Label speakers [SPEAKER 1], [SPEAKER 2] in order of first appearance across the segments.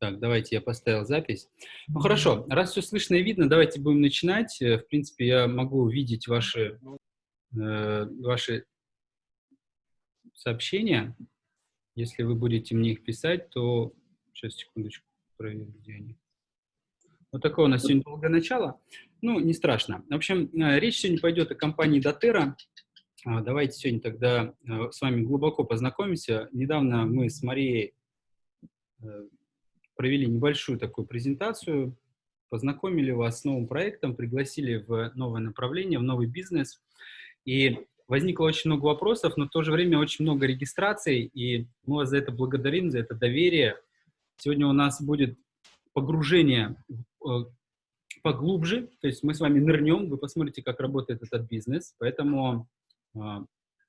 [SPEAKER 1] Так, давайте я поставил запись. Ну хорошо, раз все слышно и видно, давайте будем начинать. Э, в принципе, я могу увидеть ваши, э, ваши сообщения. Если вы будете мне их писать, то... Сейчас, секундочку, проверю, где они. Вот такое у нас сегодня долгое начало. Ну, не страшно. В общем, э, речь сегодня пойдет о компании Дотера. Давайте сегодня тогда э, с вами глубоко познакомимся. Недавно мы с Марией провели небольшую такую презентацию, познакомили вас с новым проектом, пригласили в новое направление, в новый бизнес. И возникло очень много вопросов, но в то же время очень много регистраций, и мы вас за это благодарим, за это доверие. Сегодня у нас будет погружение э, поглубже, то есть мы с вами нырнем, вы посмотрите, как работает этот бизнес, поэтому, э,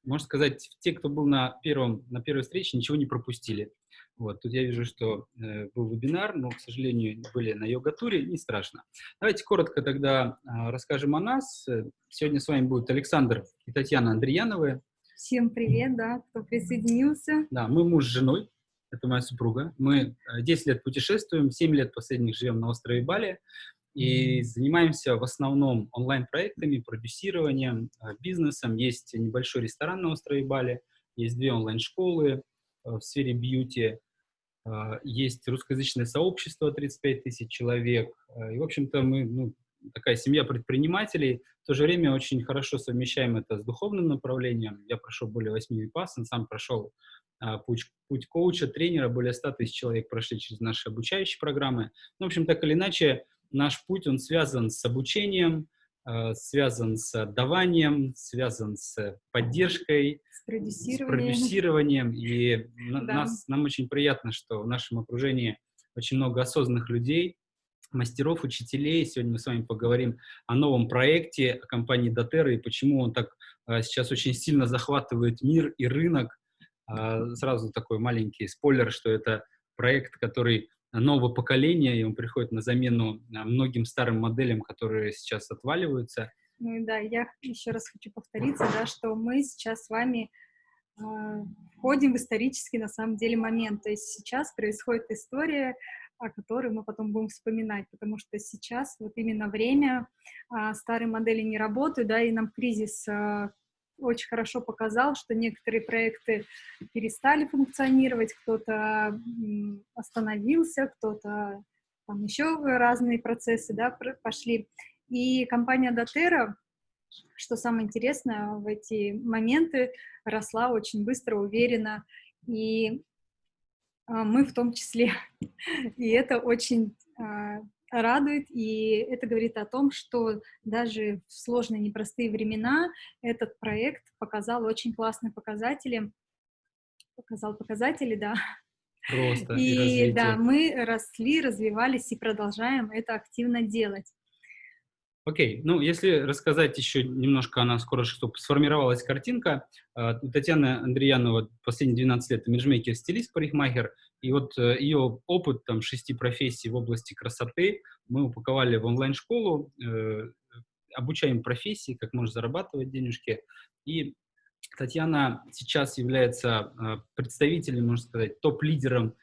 [SPEAKER 1] можно сказать, те, кто был на, первом, на первой встрече, ничего не пропустили. Вот, тут я вижу, что э, был вебинар, но, к сожалению, были на йога-туре, не страшно. Давайте коротко тогда э, расскажем о нас. Сегодня с вами будут Александр и Татьяна Андреяновы.
[SPEAKER 2] Всем привет, да, кто присоединился.
[SPEAKER 1] Да, мы муж с женой, это моя супруга. Мы 10 э, лет путешествуем, 7 лет последних живем на острове Бали и занимаемся в основном онлайн-проектами, продюсированием, э, бизнесом. Есть небольшой ресторан на острове Бали, есть две онлайн-школы э, в сфере бьюти, а, есть русскоязычное сообщество, 35 тысяч человек. И, в общем-то, мы ну, такая семья предпринимателей. В то же время очень хорошо совмещаем это с духовным направлением. Я прошел более 8 випасан, сам прошел путь, путь коуча, тренера. Более 100 тысяч человек прошли через наши обучающие программы. Ну, в общем, так или иначе, наш путь, он связан с обучением, Э, связан с отдаванием, связан с поддержкой,
[SPEAKER 2] с продюсированием.
[SPEAKER 1] С продюсированием. И да. нас, нам очень приятно, что в нашем окружении очень много осознанных людей, мастеров, учителей. Сегодня мы с вами поговорим о новом проекте о компании Дотера и почему он так а, сейчас очень сильно захватывает мир и рынок. А, сразу такой маленький спойлер, что это проект, который нового поколения, и он приходит на замену а, многим старым моделям, которые сейчас отваливаются.
[SPEAKER 2] Ну да, я еще раз хочу повториться, да, что мы сейчас с вами э, входим в исторический, на самом деле, момент. То есть сейчас происходит история, о которой мы потом будем вспоминать, потому что сейчас вот именно время, э, старые модели не работают, да, и нам кризис э, очень хорошо показал, что некоторые проекты перестали функционировать, кто-то остановился, кто-то там еще разные процессы да, пошли. И компания Дотера, что самое интересное, в эти моменты росла очень быстро, уверенно, и а, мы в том числе. И это очень а, радует, и это говорит о том, что даже в сложные, непростые времена этот проект показал очень классные показатели, показал показатели, да.
[SPEAKER 1] Просто
[SPEAKER 2] и, и да, мы росли, развивались и продолжаем это активно делать.
[SPEAKER 1] Окей, ну если рассказать еще немножко о нас, скоро, чтобы сформировалась картинка. А, Татьяна Андреянова последние 12 лет имиджмейкер, стилист, парикмахер, и вот э, ее опыт там шести профессий в области красоты мы упаковали в онлайн-школу, э, обучаем профессии, как можно зарабатывать денежки. И Татьяна сейчас является э, представителем, можно сказать, топ-лидером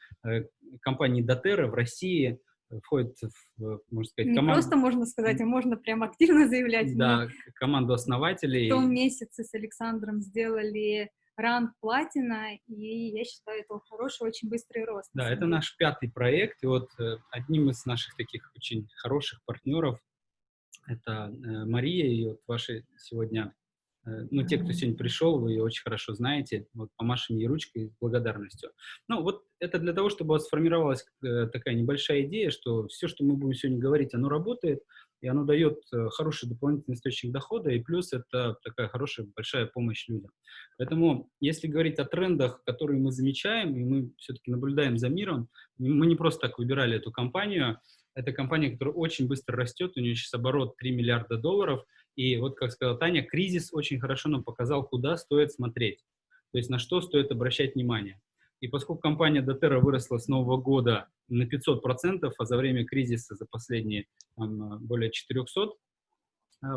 [SPEAKER 1] компании Дотера в России входит в, можно сказать,
[SPEAKER 2] команду... Не просто можно сказать, а можно прям активно заявлять.
[SPEAKER 1] Да, Мы команду основателей.
[SPEAKER 2] В том месяце с Александром сделали ранг платина, и я считаю, это хороший, очень быстрый рост.
[SPEAKER 1] Да, это наш пятый проект, и вот э, одним из наших таких очень хороших партнеров это э, Мария, и вот ваши сегодня ну, те, кто сегодня пришел, вы ее очень хорошо знаете, вот помашем ей ручкой с благодарностью. Ну, вот это для того, чтобы у вас сформировалась э, такая небольшая идея, что все, что мы будем сегодня говорить, оно работает, и оно дает э, хороший дополнительный источник дохода, и плюс это такая хорошая, большая помощь людям. Поэтому, если говорить о трендах, которые мы замечаем, и мы все-таки наблюдаем за миром, мы не просто так выбирали эту компанию, это компания, которая очень быстро растет, у нее сейчас оборот 3 миллиарда долларов, и вот, как сказала Таня, кризис очень хорошо нам показал, куда стоит смотреть, то есть на что стоит обращать внимание. И поскольку компания Дотера выросла с нового года на 500%, а за время кризиса за последние там, более 400%,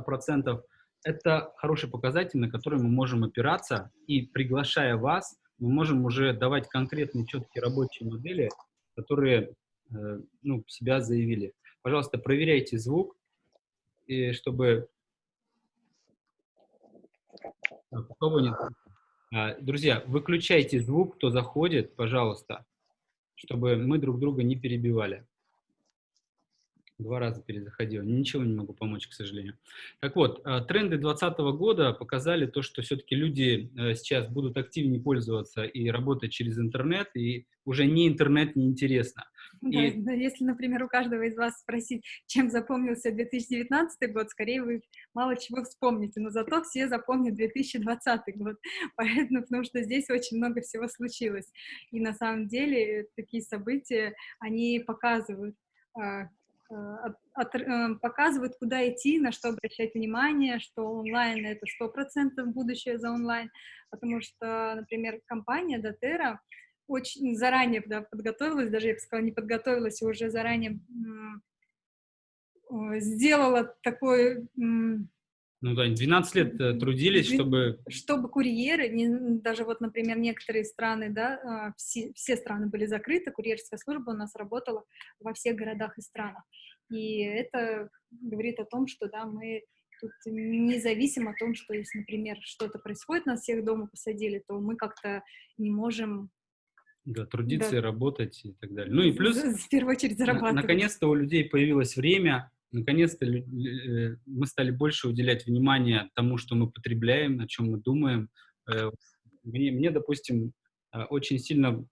[SPEAKER 1] процентов, это хороший показатель, на который мы можем опираться, и приглашая вас, мы можем уже давать конкретные четкие рабочие модели, которые э, ну, себя заявили. Пожалуйста, проверяйте звук, и чтобы... Нет? А, друзья, выключайте звук, кто заходит, пожалуйста, чтобы мы друг друга не перебивали. Два раза перезаходил. Ничего не могу помочь, к сожалению. Так вот, э, тренды 2020 года показали то, что все-таки люди э, сейчас будут активнее пользоваться и работать через интернет, и уже не интернет не интересно.
[SPEAKER 2] Да, и... да, если, например, у каждого из вас спросить, чем запомнился 2019 год, скорее вы мало чего вспомните, но зато все запомнят 2020 год, поэтому, потому что здесь очень много всего случилось. И на самом деле такие события, они показывают, а, от, от, э, показывают, куда идти, на что обращать внимание, что онлайн — это сто процентов будущее за онлайн, потому что, например, компания Дотера очень заранее да, подготовилась, даже, я бы сказала, не подготовилась, а уже заранее сделала такой
[SPEAKER 1] ну да, 12 лет э, трудились, чтобы...
[SPEAKER 2] Чтобы курьеры, не, даже вот, например, некоторые страны, да, а, все, все страны были закрыты, курьерская служба у нас работала во всех городах и странах. И это говорит о том, что, да, мы тут не зависим от том, что если, например, что-то происходит, нас всех дома посадили, то мы как-то не можем
[SPEAKER 1] да, трудиться да. и работать и так далее. Ну и плюс...
[SPEAKER 2] В первую очередь зарабатывать.
[SPEAKER 1] Наконец-то у людей появилось время наконец-то э, мы стали больше уделять внимание тому, что мы потребляем, о чем мы думаем. Э, мне, мне допустим, э, очень сильно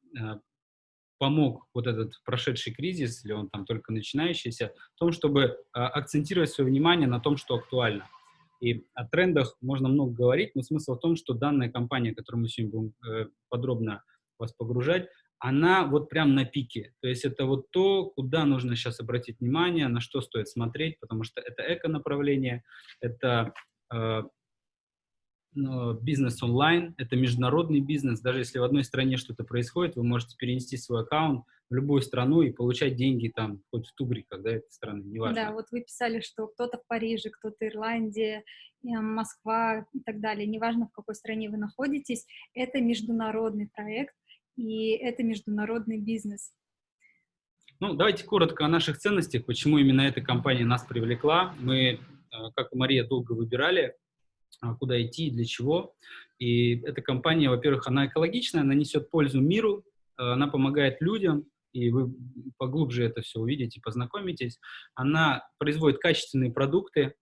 [SPEAKER 1] помог вот этот прошедший кризис, или он там только начинающийся, в том, чтобы акцентировать свое внимание на том, что актуально. И о трендах можно много говорить, но смысл в том, что данная компания, которую мы сегодня будем подробно вас погружать, она вот прям на пике. То есть это вот то, куда нужно сейчас обратить внимание, на что стоит смотреть, потому что это эко-направление, это э, ну, бизнес онлайн, это международный бизнес. Даже если в одной стране что-то происходит, вы можете перенести свой аккаунт в любую страну и получать деньги там, хоть в Тугриках, да, этой страны, неважно.
[SPEAKER 2] Да, вот вы писали, что кто-то в Париже, кто-то Ирландия, Москва и так далее. Неважно, в какой стране вы находитесь, это международный проект, и это международный бизнес.
[SPEAKER 1] Ну, давайте коротко о наших ценностях, почему именно эта компания нас привлекла. Мы, э, как и Мария, долго выбирали, а, куда идти и для чего. И эта компания, во-первых, она экологичная, она несет пользу миру, э, она помогает людям, и вы поглубже это все увидите, познакомитесь. Она производит качественные продукты,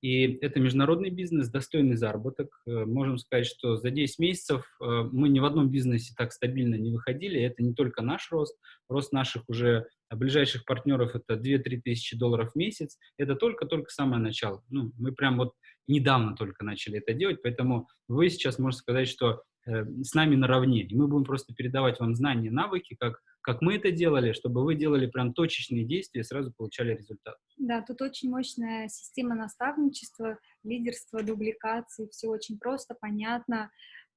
[SPEAKER 1] и это международный бизнес, достойный заработок. Э, можем сказать, что за 10 месяцев э, мы ни в одном бизнесе так стабильно не выходили. Это не только наш рост, рост наших уже ближайших партнеров это 2-3 тысячи долларов в месяц. Это только-только самое начало. Ну, мы прям вот недавно только начали это делать, поэтому вы сейчас можете сказать, что э, с нами наравне. И мы будем просто передавать вам знания, навыки, как как мы это делали, чтобы вы делали прям точечные действия и сразу получали результат.
[SPEAKER 2] Да, тут очень мощная система наставничества, лидерства, дубликации, все очень просто, понятно,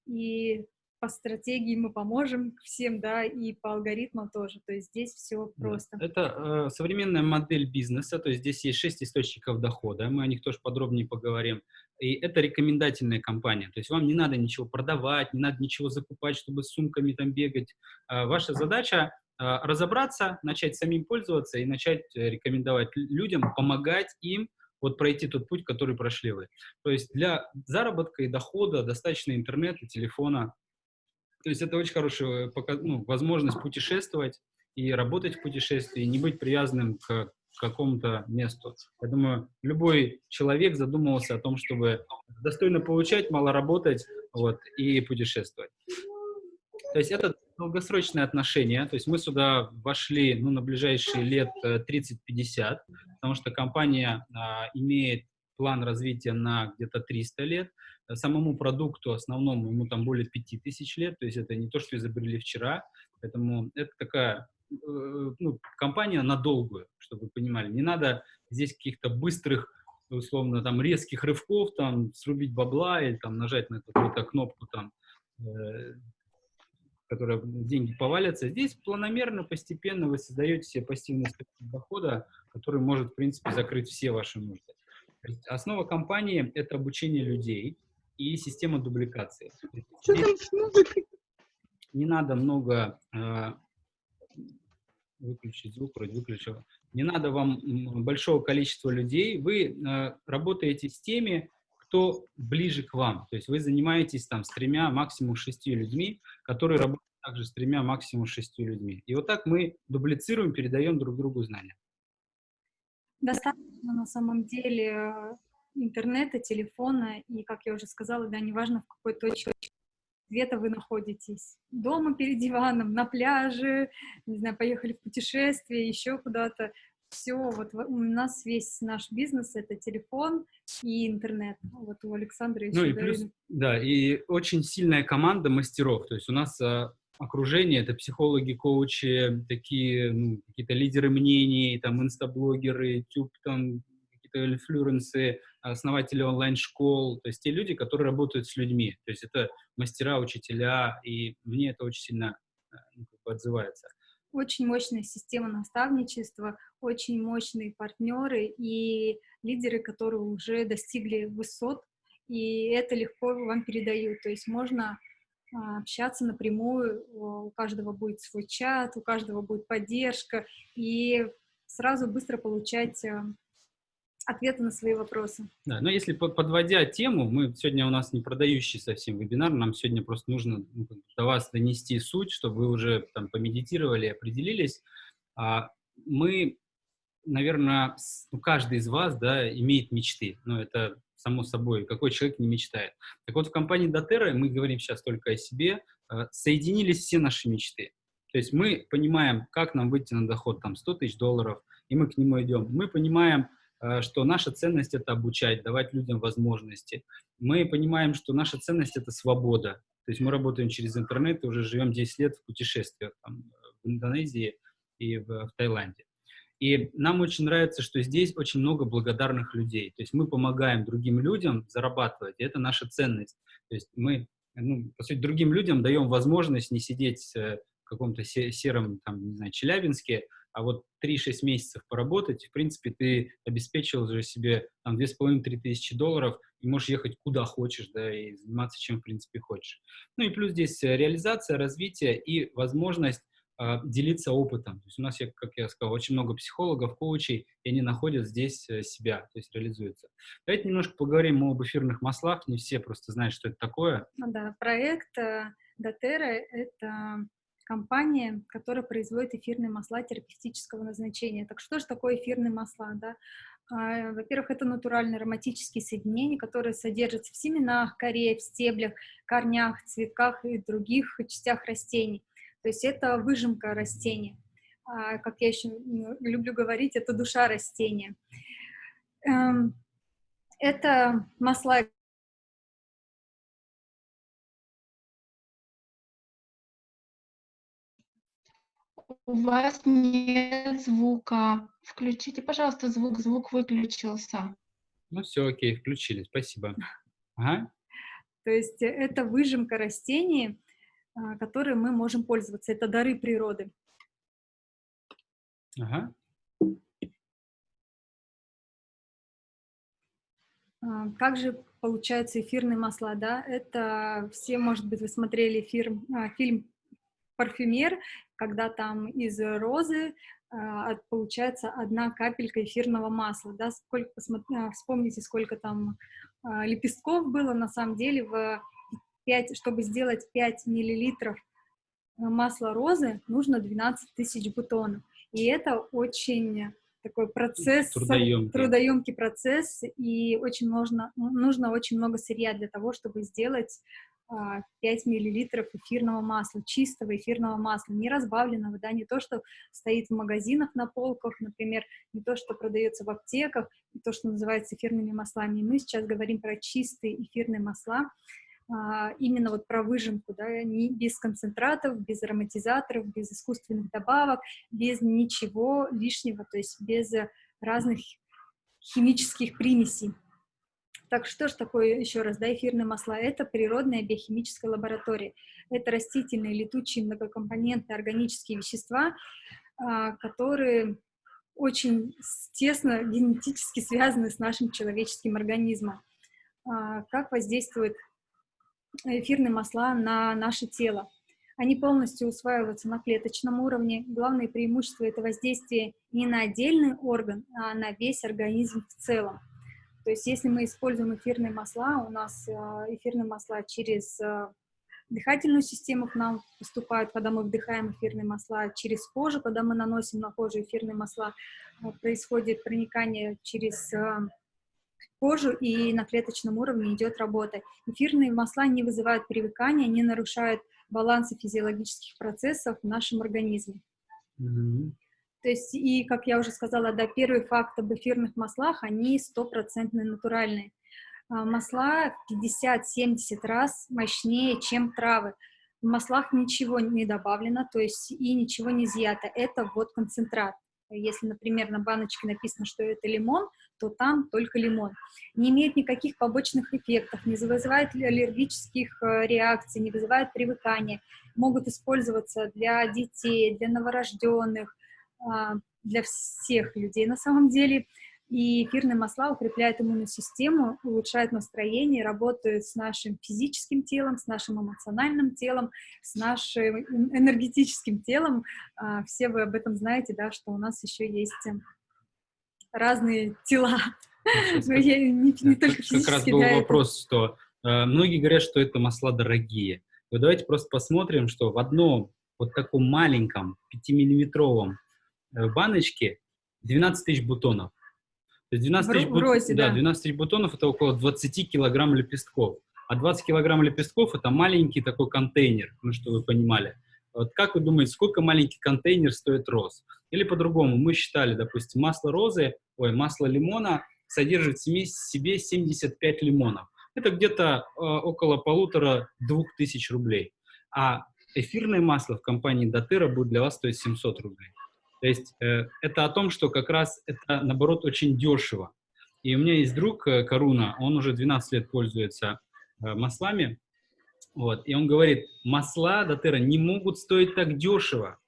[SPEAKER 2] и по стратегии мы поможем всем, да, и по алгоритмам тоже. То есть здесь все просто.
[SPEAKER 1] Да. Это э, современная модель бизнеса, то есть здесь есть шесть источников дохода, мы о них тоже подробнее поговорим. И это рекомендательная компания, то есть вам не надо ничего продавать, не надо ничего закупать, чтобы с сумками там бегать. Э, ваша задача э, разобраться, начать самим пользоваться и начать э, рекомендовать людям, помогать им вот пройти тот путь, который прошли вы. То есть для заработка и дохода достаточно интернета, телефона, то есть это очень хорошая ну, возможность путешествовать и работать в путешествии, не быть привязанным к какому-то месту. Я думаю, любой человек задумывался о том, чтобы достойно получать, мало работать вот, и путешествовать. То есть это долгосрочные отношения, то есть мы сюда вошли ну, на ближайшие лет 30-50, э, потому что компания а, имеет план развития на где-то 300 лет, самому продукту основному ему там более 5000 лет, то есть это не то, что изобрели вчера, поэтому это такая ну, компания на долгую, чтобы вы понимали. Не надо здесь каких-то быстрых, условно, там, резких рывков, там, срубить бабла или там нажать на какую-то кнопку, там, э, которая деньги повалятся. Здесь планомерно, постепенно вы создаете себе пассивный источник дохода, который может, в принципе, закрыть все ваши нужды. Основа компании – это обучение людей, и система дубликации. Не надо много э, выключить звук, вроде выключил. Не надо вам большого количества людей. Вы э, работаете с теми, кто ближе к вам. То есть вы занимаетесь там с тремя, максимум шестью людьми, которые работают также с тремя, максимум шестью людьми. И вот так мы дублицируем, передаем друг другу знания.
[SPEAKER 2] Достаточно на самом деле э, интернета, телефона, и, как я уже сказала, да, неважно, в какой точке света вы находитесь. Дома перед диваном, на пляже, не знаю, поехали в путешествие, еще куда-то. Все, вот у нас весь наш бизнес — это телефон и интернет. Вот у Александра еще...
[SPEAKER 1] Ну и плюс, да, и очень сильная команда мастеров. То есть у нас а, окружение — это психологи, коучи, такие, ну, какие-то лидеры мнений, там, инстаблогеры, тюб, там, какие-то инфлюенсы, основатели онлайн-школ, то есть те люди, которые работают с людьми. То есть это мастера, учителя, и мне это очень сильно э, ну, отзывается.
[SPEAKER 2] Очень мощная система наставничества, очень мощные партнеры и лидеры, которые уже достигли высот, и это легко вам передают. То есть можно а, общаться напрямую, у каждого будет свой чат, у каждого будет поддержка, и сразу быстро получать ответы на свои вопросы.
[SPEAKER 1] Да, но если подводя тему, мы сегодня у нас не продающий совсем вебинар, нам сегодня просто нужно ну, до вас донести суть, чтобы вы уже там помедитировали, определились. А мы, наверное, ну, каждый из вас, да, имеет мечты, но это само собой, какой человек не мечтает. Так вот, в компании Дотерра, мы говорим сейчас только о себе, э, соединились все наши мечты. То есть мы понимаем, как нам выйти на доход там 100 тысяч долларов, и мы к нему идем. Мы понимаем, что наша ценность — это обучать, давать людям возможности. Мы понимаем, что наша ценность — это свобода. То есть мы работаем через интернет и уже живем 10 лет в путешествиях там, в Индонезии и в, в Таиланде. И нам очень нравится, что здесь очень много благодарных людей. То есть мы помогаем другим людям зарабатывать, и это наша ценность. То есть мы, ну, по сути, другим людям даем возможность не сидеть э, в каком-то сером, там, не знаю, Челябинске, а вот 3-6 месяцев поработать, в принципе, ты обеспечил уже себе там 2,5-3 тысячи долларов и можешь ехать куда хочешь, да, и заниматься чем, в принципе, хочешь. Ну и плюс здесь э, реализация, развитие и возможность э, делиться опытом. То есть у нас, как я сказал, очень много психологов, коучей, и они находят здесь э, себя, то есть реализуются. Давайте немножко поговорим об эфирных маслах. Не все просто знают, что это такое.
[SPEAKER 2] Ну да, проект Дотера — это компания, которая производит эфирные масла терапевтического назначения. Так что же такое эфирные масла? Да? А, во-первых, это натуральные ароматические соединения, которые содержатся в семенах, коре, в стеблях, корнях, цветках и других частях растений. То есть это выжимка растения. А, как я еще люблю говорить, это душа растения. Эм, это масла
[SPEAKER 3] У вас нет звука. Включите, пожалуйста, звук. Звук выключился.
[SPEAKER 1] Ну все, окей, включили. Спасибо. Ага.
[SPEAKER 2] То есть э, это выжимка растений, а, которые мы можем пользоваться. Это дары природы.
[SPEAKER 1] Ага.
[SPEAKER 2] А, как же получаются эфирные масла, да? Это все, может быть, вы смотрели фильм, а, фильм «Парфюмер», когда там из розы э, получается одна капелька эфирного масла, да, сколько, посмотри, вспомните, сколько там э, лепестков было, на самом деле, в 5, чтобы сделать 5 миллилитров масла розы, нужно 12 тысяч бутонов, и это очень такой процесс, трудоемкий. трудоемкий процесс, и очень нужно, нужно очень много сырья для того, чтобы сделать 5 а, миллилитров эфирного масла, чистого эфирного масла, не разбавленного, да, не то, что стоит в магазинах на полках, например, не то, что продается в аптеках, не то, что называется эфирными маслами. Мы сейчас говорим про чистые эфирные масла, а, именно вот про выжимку, да, не, без концентратов, без ароматизаторов, без искусственных добавок, без ничего лишнего, то есть без разных химических примесей. Так что же такое, еще раз, да, эфирные масла? Это природная биохимическая лаборатория. Это растительные, летучие, многокомпонентные органические вещества, а, которые очень тесно генетически связаны с нашим человеческим организмом. А, как воздействуют эфирные масла на наше тело? Они полностью усваиваются на клеточном уровне. Главное преимущество — это воздействие не на отдельный орган, а на весь организм в целом. То есть если мы используем эфирные масла, у нас эфирные масла через дыхательную систему к нам поступают, когда мы вдыхаем эфирные масла, через кожу, когда мы наносим на кожу эфирные масла, происходит проникание через кожу, и на клеточном уровне идет работа. Эфирные масла не вызывают привыкания, не нарушают баланса физиологических процессов в нашем организме. Mm-hmm. То есть, и, как я уже сказала, да, первый факт об эфирных маслах, они стопроцентно натуральные. А, масла 50-70 раз мощнее, чем травы. В маслах ничего не добавлено, то есть и ничего не изъято. Это вот концентрат. Если, например, на баночке написано, что это лимон, то там только лимон. Не имеет никаких побочных эффектов, не вызывает аллергических э, реакций, не вызывает привыкания. Могут использоваться для детей, для новорожденных, для всех людей на самом деле. И эфирные масла укрепляют иммунную систему, улучшают настроение, работают с нашим физическим телом, с нашим эмоциональным телом, с нашим энергетическим телом. А, все вы об этом знаете, да, что у нас еще есть разные тела.
[SPEAKER 1] Ну, не, не только физически. Как раз был да, вопрос, что э, многие говорят, что это масла дорогие. Вот давайте просто посмотрим, что в одном вот таком маленьком 5-миллиметровом э, баночке 12 тысяч бутонов. То есть 12 тысяч, бут... розе, да, да. 12 тысяч бутонов это около 20 килограмм лепестков. А 20 килограмм лепестков это маленький такой контейнер, ну, что вы понимали. Вот как вы думаете, сколько маленький контейнер стоит роз? Или по-другому, мы считали, допустим, масло розы, ой, масло лимона содержит в себе 75 лимонов. Это где-то э, около полутора-двух тысяч рублей. А эфирное масло в компании Дотера будет для вас стоить 700 рублей. То есть э, это о том, что как раз это, наоборот, очень дешево. И у меня есть друг э, Каруна, он уже 12 лет пользуется э, маслами, вот, и он говорит, масла Дотера не могут стоить так дешево.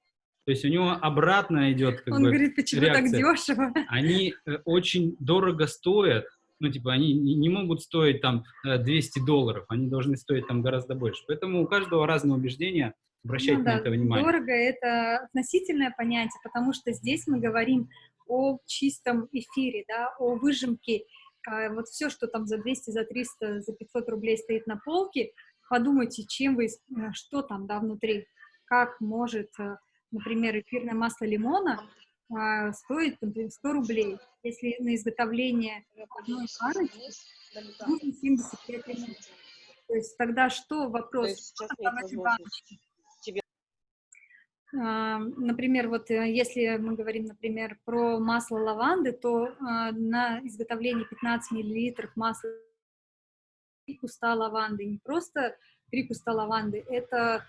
[SPEAKER 1] То есть у него обратно идет как
[SPEAKER 2] Он
[SPEAKER 1] бы,
[SPEAKER 2] говорит, почему реакция. так дешево?
[SPEAKER 1] Они очень дорого стоят, ну, типа, они не, не могут стоить там 200 долларов, они должны стоить там гораздо больше. Поэтому у каждого разные убеждения, Обращайте ну, да, на это внимание.
[SPEAKER 2] Дорого — это относительное понятие, потому что здесь мы говорим о чистом эфире, да, о выжимке. А вот все, что там за 200, за 300, за 500 рублей стоит на полке, подумайте, чем вы, э, что там, да, внутри. Как может, э, например, эфирное масло лимона а, стоит, например, 100 рублей. Если на изготовление одной баночки нужно 75 минут. То есть тогда что вопрос? Что там эти баночки? Например, вот э, если мы говорим, например, про масло лаванды, то а, на изготовление 15 миллилитров масла 3 куста лаванды, не просто 3 куста лаванды, это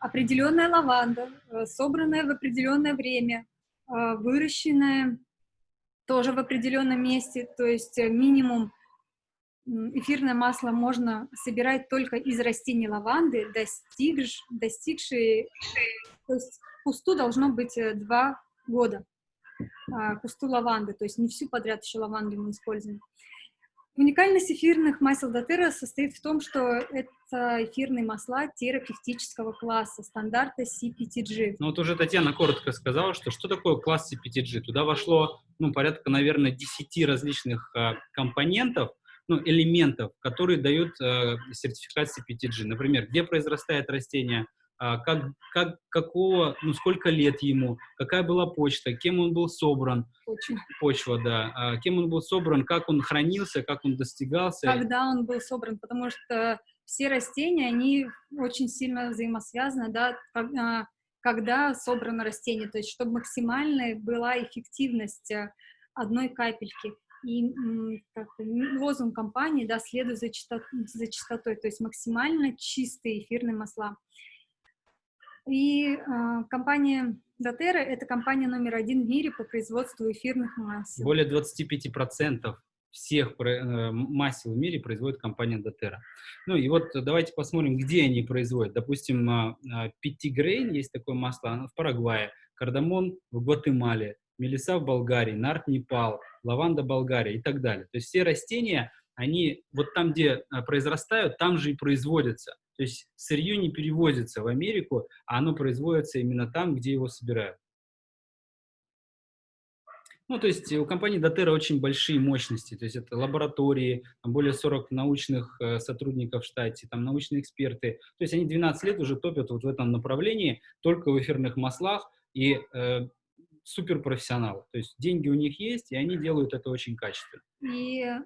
[SPEAKER 2] определенная лаванда, э, собранная в определенное время, а, выращенная тоже в определенном месте, то есть э, минимум эфирное масло можно собирать только из растений лаванды, достигш, достигшие, то есть кусту должно быть э, два года, а, кусту лаванды, то есть не всю подряд еще лаванду мы используем. Уникальность эфирных масел Дотера состоит в том, что это эфирные масла терапевтического класса, стандарта CPTG.
[SPEAKER 1] Ну вот уже Татьяна коротко сказала, что что такое класс CPTG. Туда вошло, ну, порядка, наверное, 10 различных э, компонентов, ну, элементов, которые дают э, сертификат CPTG. Например, где произрастает растение, как, как, какого, ну, сколько лет ему, какая была почта, кем он был собран.
[SPEAKER 2] Почва.
[SPEAKER 1] Почва, да. Э, кем он был собран, как он хранился, как он достигался.
[SPEAKER 2] Когда он был собран, потому что все растения, они очень сильно взаимосвязаны, да, а, когда собрано растение, то есть чтобы максимальная была эффективность э, одной капельки. И как, лозунг компании, да, следует за, чистот, за чистотой, то есть максимально чистые эфирные масла. И э, компания Дотера – это компания номер один в мире по производству эфирных масел.
[SPEAKER 1] Более 25% всех э, масел в мире производит компания Дотера. Ну и вот давайте посмотрим, где они производят. Допустим, а, а, Пятигрейн, есть такое масло, оно в Парагвае, кардамон в Гватемале, мелиса в Болгарии, нарт Непал, лаванда Болгария и так далее. То есть все растения, они вот там, где произрастают, там же и производятся. То есть сырье не перевозится в Америку, а оно производится именно там, где его собирают. Ну, то есть у компании Дотера очень большие мощности, то есть это лаборатории, более 40 научных э, сотрудников в штате, там научные эксперты. То есть они 12 лет уже топят вот в этом направлении, только в эфирных маслах, и э, суперпрофессионалы. То есть деньги у них есть, и они делают это очень качественно.
[SPEAKER 2] И э,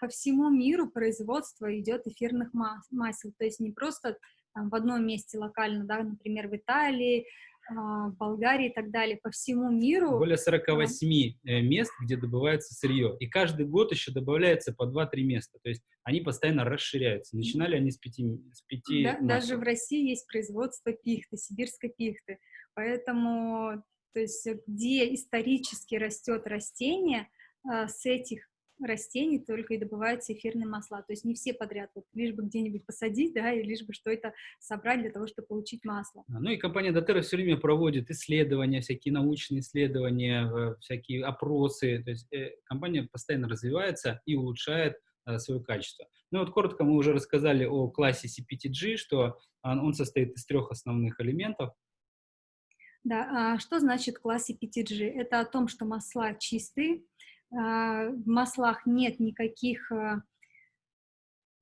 [SPEAKER 2] по всему миру производство идет эфирных мас масел, то есть не просто там, в одном месте локально, да, например, в Италии, а, в Болгарии и так далее, по всему миру.
[SPEAKER 1] Более 48 э, мест, где добывается сырье. И каждый год еще добавляется по 2-3 места. То есть они постоянно расширяются. Начинали они с пяти, с пяти
[SPEAKER 2] да, Даже в России есть производство пихты, сибирской пихты. Поэтому, то есть где исторически растет растение, а, с этих растений только и добываются эфирные масла. То есть не все подряд, вот, лишь бы где-нибудь посадить, да, и лишь бы что-то собрать для того, чтобы получить масло.
[SPEAKER 1] Ну и компания Дотера все время проводит исследования, всякие научные исследования, э, всякие опросы. То есть э, компания постоянно развивается и улучшает э, свое качество. Ну вот коротко мы уже рассказали о классе CPTG, что он состоит из трех основных элементов.
[SPEAKER 2] Да, а что значит класс CPTG? Это о том, что масла чистые, а, в маслах нет никаких а,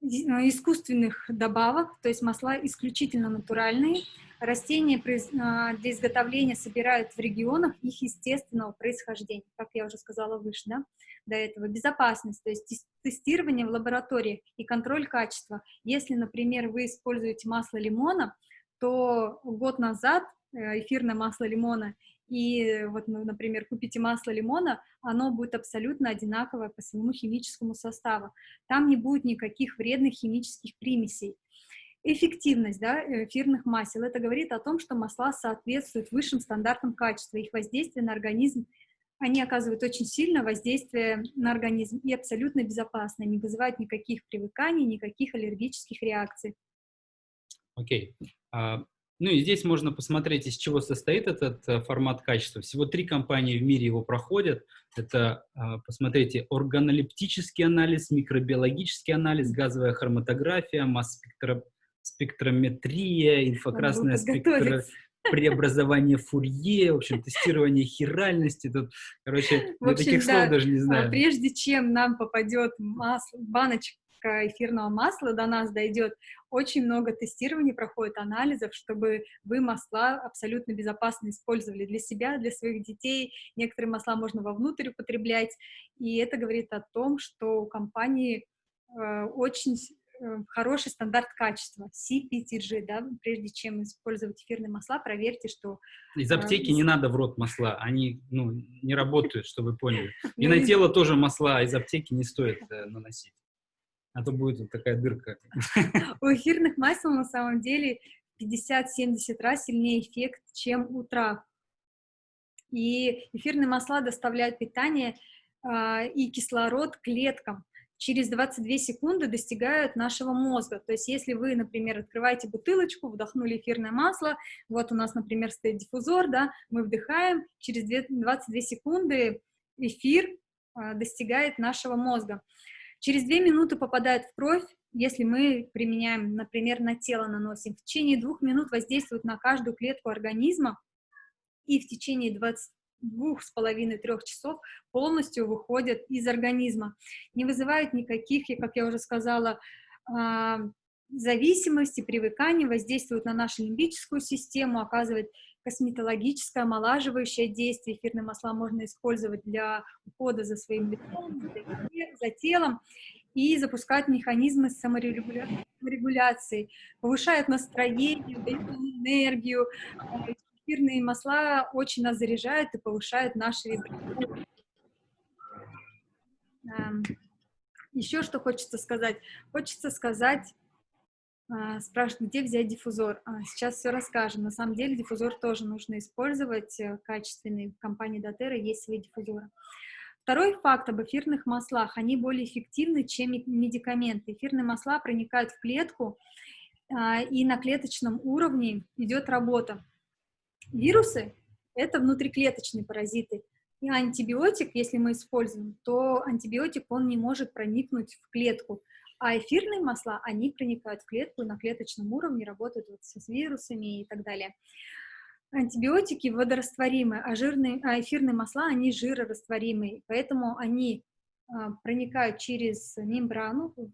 [SPEAKER 2] а, искусственных добавок, то есть масла исключительно натуральные. Растения для изготовления собирают в регионах их естественного происхождения, как я уже сказала выше, да, до этого. Безопасность, то есть тестирование в лаборатории и контроль качества. Если, например, вы используете масло лимона, то год назад эфирное масло лимона и вот, ну, например, купите масло лимона, оно будет абсолютно одинаковое по своему химическому составу. Там не будет никаких вредных химических примесей. Эффективность да, эфирных масел. Это говорит о том, что масла соответствуют высшим стандартам качества. Их воздействие на организм, они оказывают очень сильное воздействие на организм и абсолютно безопасно, не вызывают никаких привыканий, никаких аллергических реакций.
[SPEAKER 1] Окей. Okay. Uh, ну и здесь можно посмотреть, из чего состоит этот э, формат качества. Всего три компании в мире его проходят. Это, а, посмотрите, органолептический анализ, микробиологический анализ, газовая хроматография, масс-спектрометрия, инфракрасная спектро преобразование Фурье, в общем, тестирование хиральности. Тут, короче, в общем, таких да, слов даже не а, знаю.
[SPEAKER 2] Прежде чем нам попадет масло, баночка эфирного масла до нас дойдет, очень много тестирований проходит, анализов, чтобы вы масла абсолютно безопасно использовали для себя, для своих детей. Некоторые масла можно вовнутрь употреблять, и это говорит о том, что у компании э, очень э, хороший стандарт качества, CPTG, да, прежде чем использовать эфирные масла, проверьте, что...
[SPEAKER 1] Из э, аптеки э, не надо в рот масла, они, ну, не работают, чтобы вы поняли. И на тело тоже масла из аптеки не стоит э, наносить а то будет вот такая дырка.
[SPEAKER 2] У эфирных масел на самом деле 50-70 раз сильнее эффект, чем у трав. И эфирные масла доставляют питание э, и кислород клеткам. Через 22 секунды достигают нашего мозга. То есть если вы, например, открываете бутылочку, вдохнули эфирное масло, вот у нас, например, стоит диффузор, да, мы вдыхаем, через 22 секунды эфир э, достигает нашего мозга. Через две минуты попадает в кровь, если мы применяем, например, на тело наносим. В течение двух минут воздействует на каждую клетку организма, и в течение 22,5-3 часов полностью выходят из организма. Не вызывает никаких, как я уже сказала, а, зависимости, привыкания, воздействует на нашу лимбическую систему, оказывает косметологическое омолаживающее действие. Эфирные масла можно использовать для ухода за своим лицом, за телом и запускать механизмы саморегуляции, повышает настроение, дает энергию. Эфирные масла очень нас заряжают и повышают наши вибрации. Эм, Еще что хочется сказать? Хочется сказать а, спрашивают, где взять диффузор. А, сейчас все расскажем. На самом деле диффузор тоже нужно использовать э, качественный. В компании Дотера есть свои диффузоры. Второй факт об эфирных маслах. Они более эффективны, чем медикаменты. Эфирные масла проникают в клетку, а, и на клеточном уровне идет работа. Вирусы – это внутриклеточные паразиты. И антибиотик, если мы используем, то антибиотик, он не может проникнуть в клетку А эфирные масла, они проникают в клетку на клеточном уровне, работают вот с вирусами и так далее. Антибиотики водорастворимые, а, жирные, а эфирные масла, они жирорастворимые, поэтому они а, проникают через мембрану в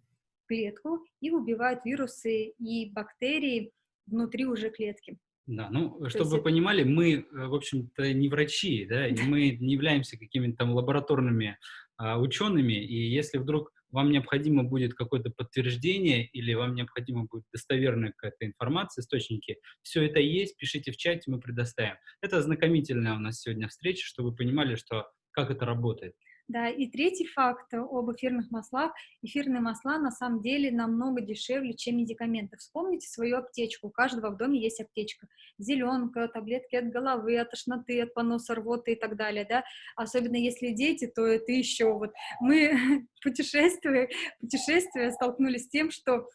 [SPEAKER 2] клетку и убивают вирусы и бактерии внутри уже клетки.
[SPEAKER 1] Да, ну, То чтобы вы понимали, мы, э, в общем-то, не врачи, да, и мы не являемся какими-то там лабораторными а, учеными, и если вдруг вам необходимо будет какое-то подтверждение или вам необходимо будет достоверная какая-то информация, источники, все это есть, пишите в чате, мы предоставим. Это ознакомительная у нас сегодня встреча, чтобы вы понимали, что как это работает.
[SPEAKER 2] Да, и третий факт об эфирных маслах. Эфирные масла на самом деле намного дешевле, чем медикаменты. Вспомните свою аптечку. У каждого в доме есть аптечка. Зеленка, таблетки от головы, от тошноты, от поноса, рвоты и так далее, да. Особенно если дети, то это еще вот. Мы путешествуя, путешествуя столкнулись с тем, что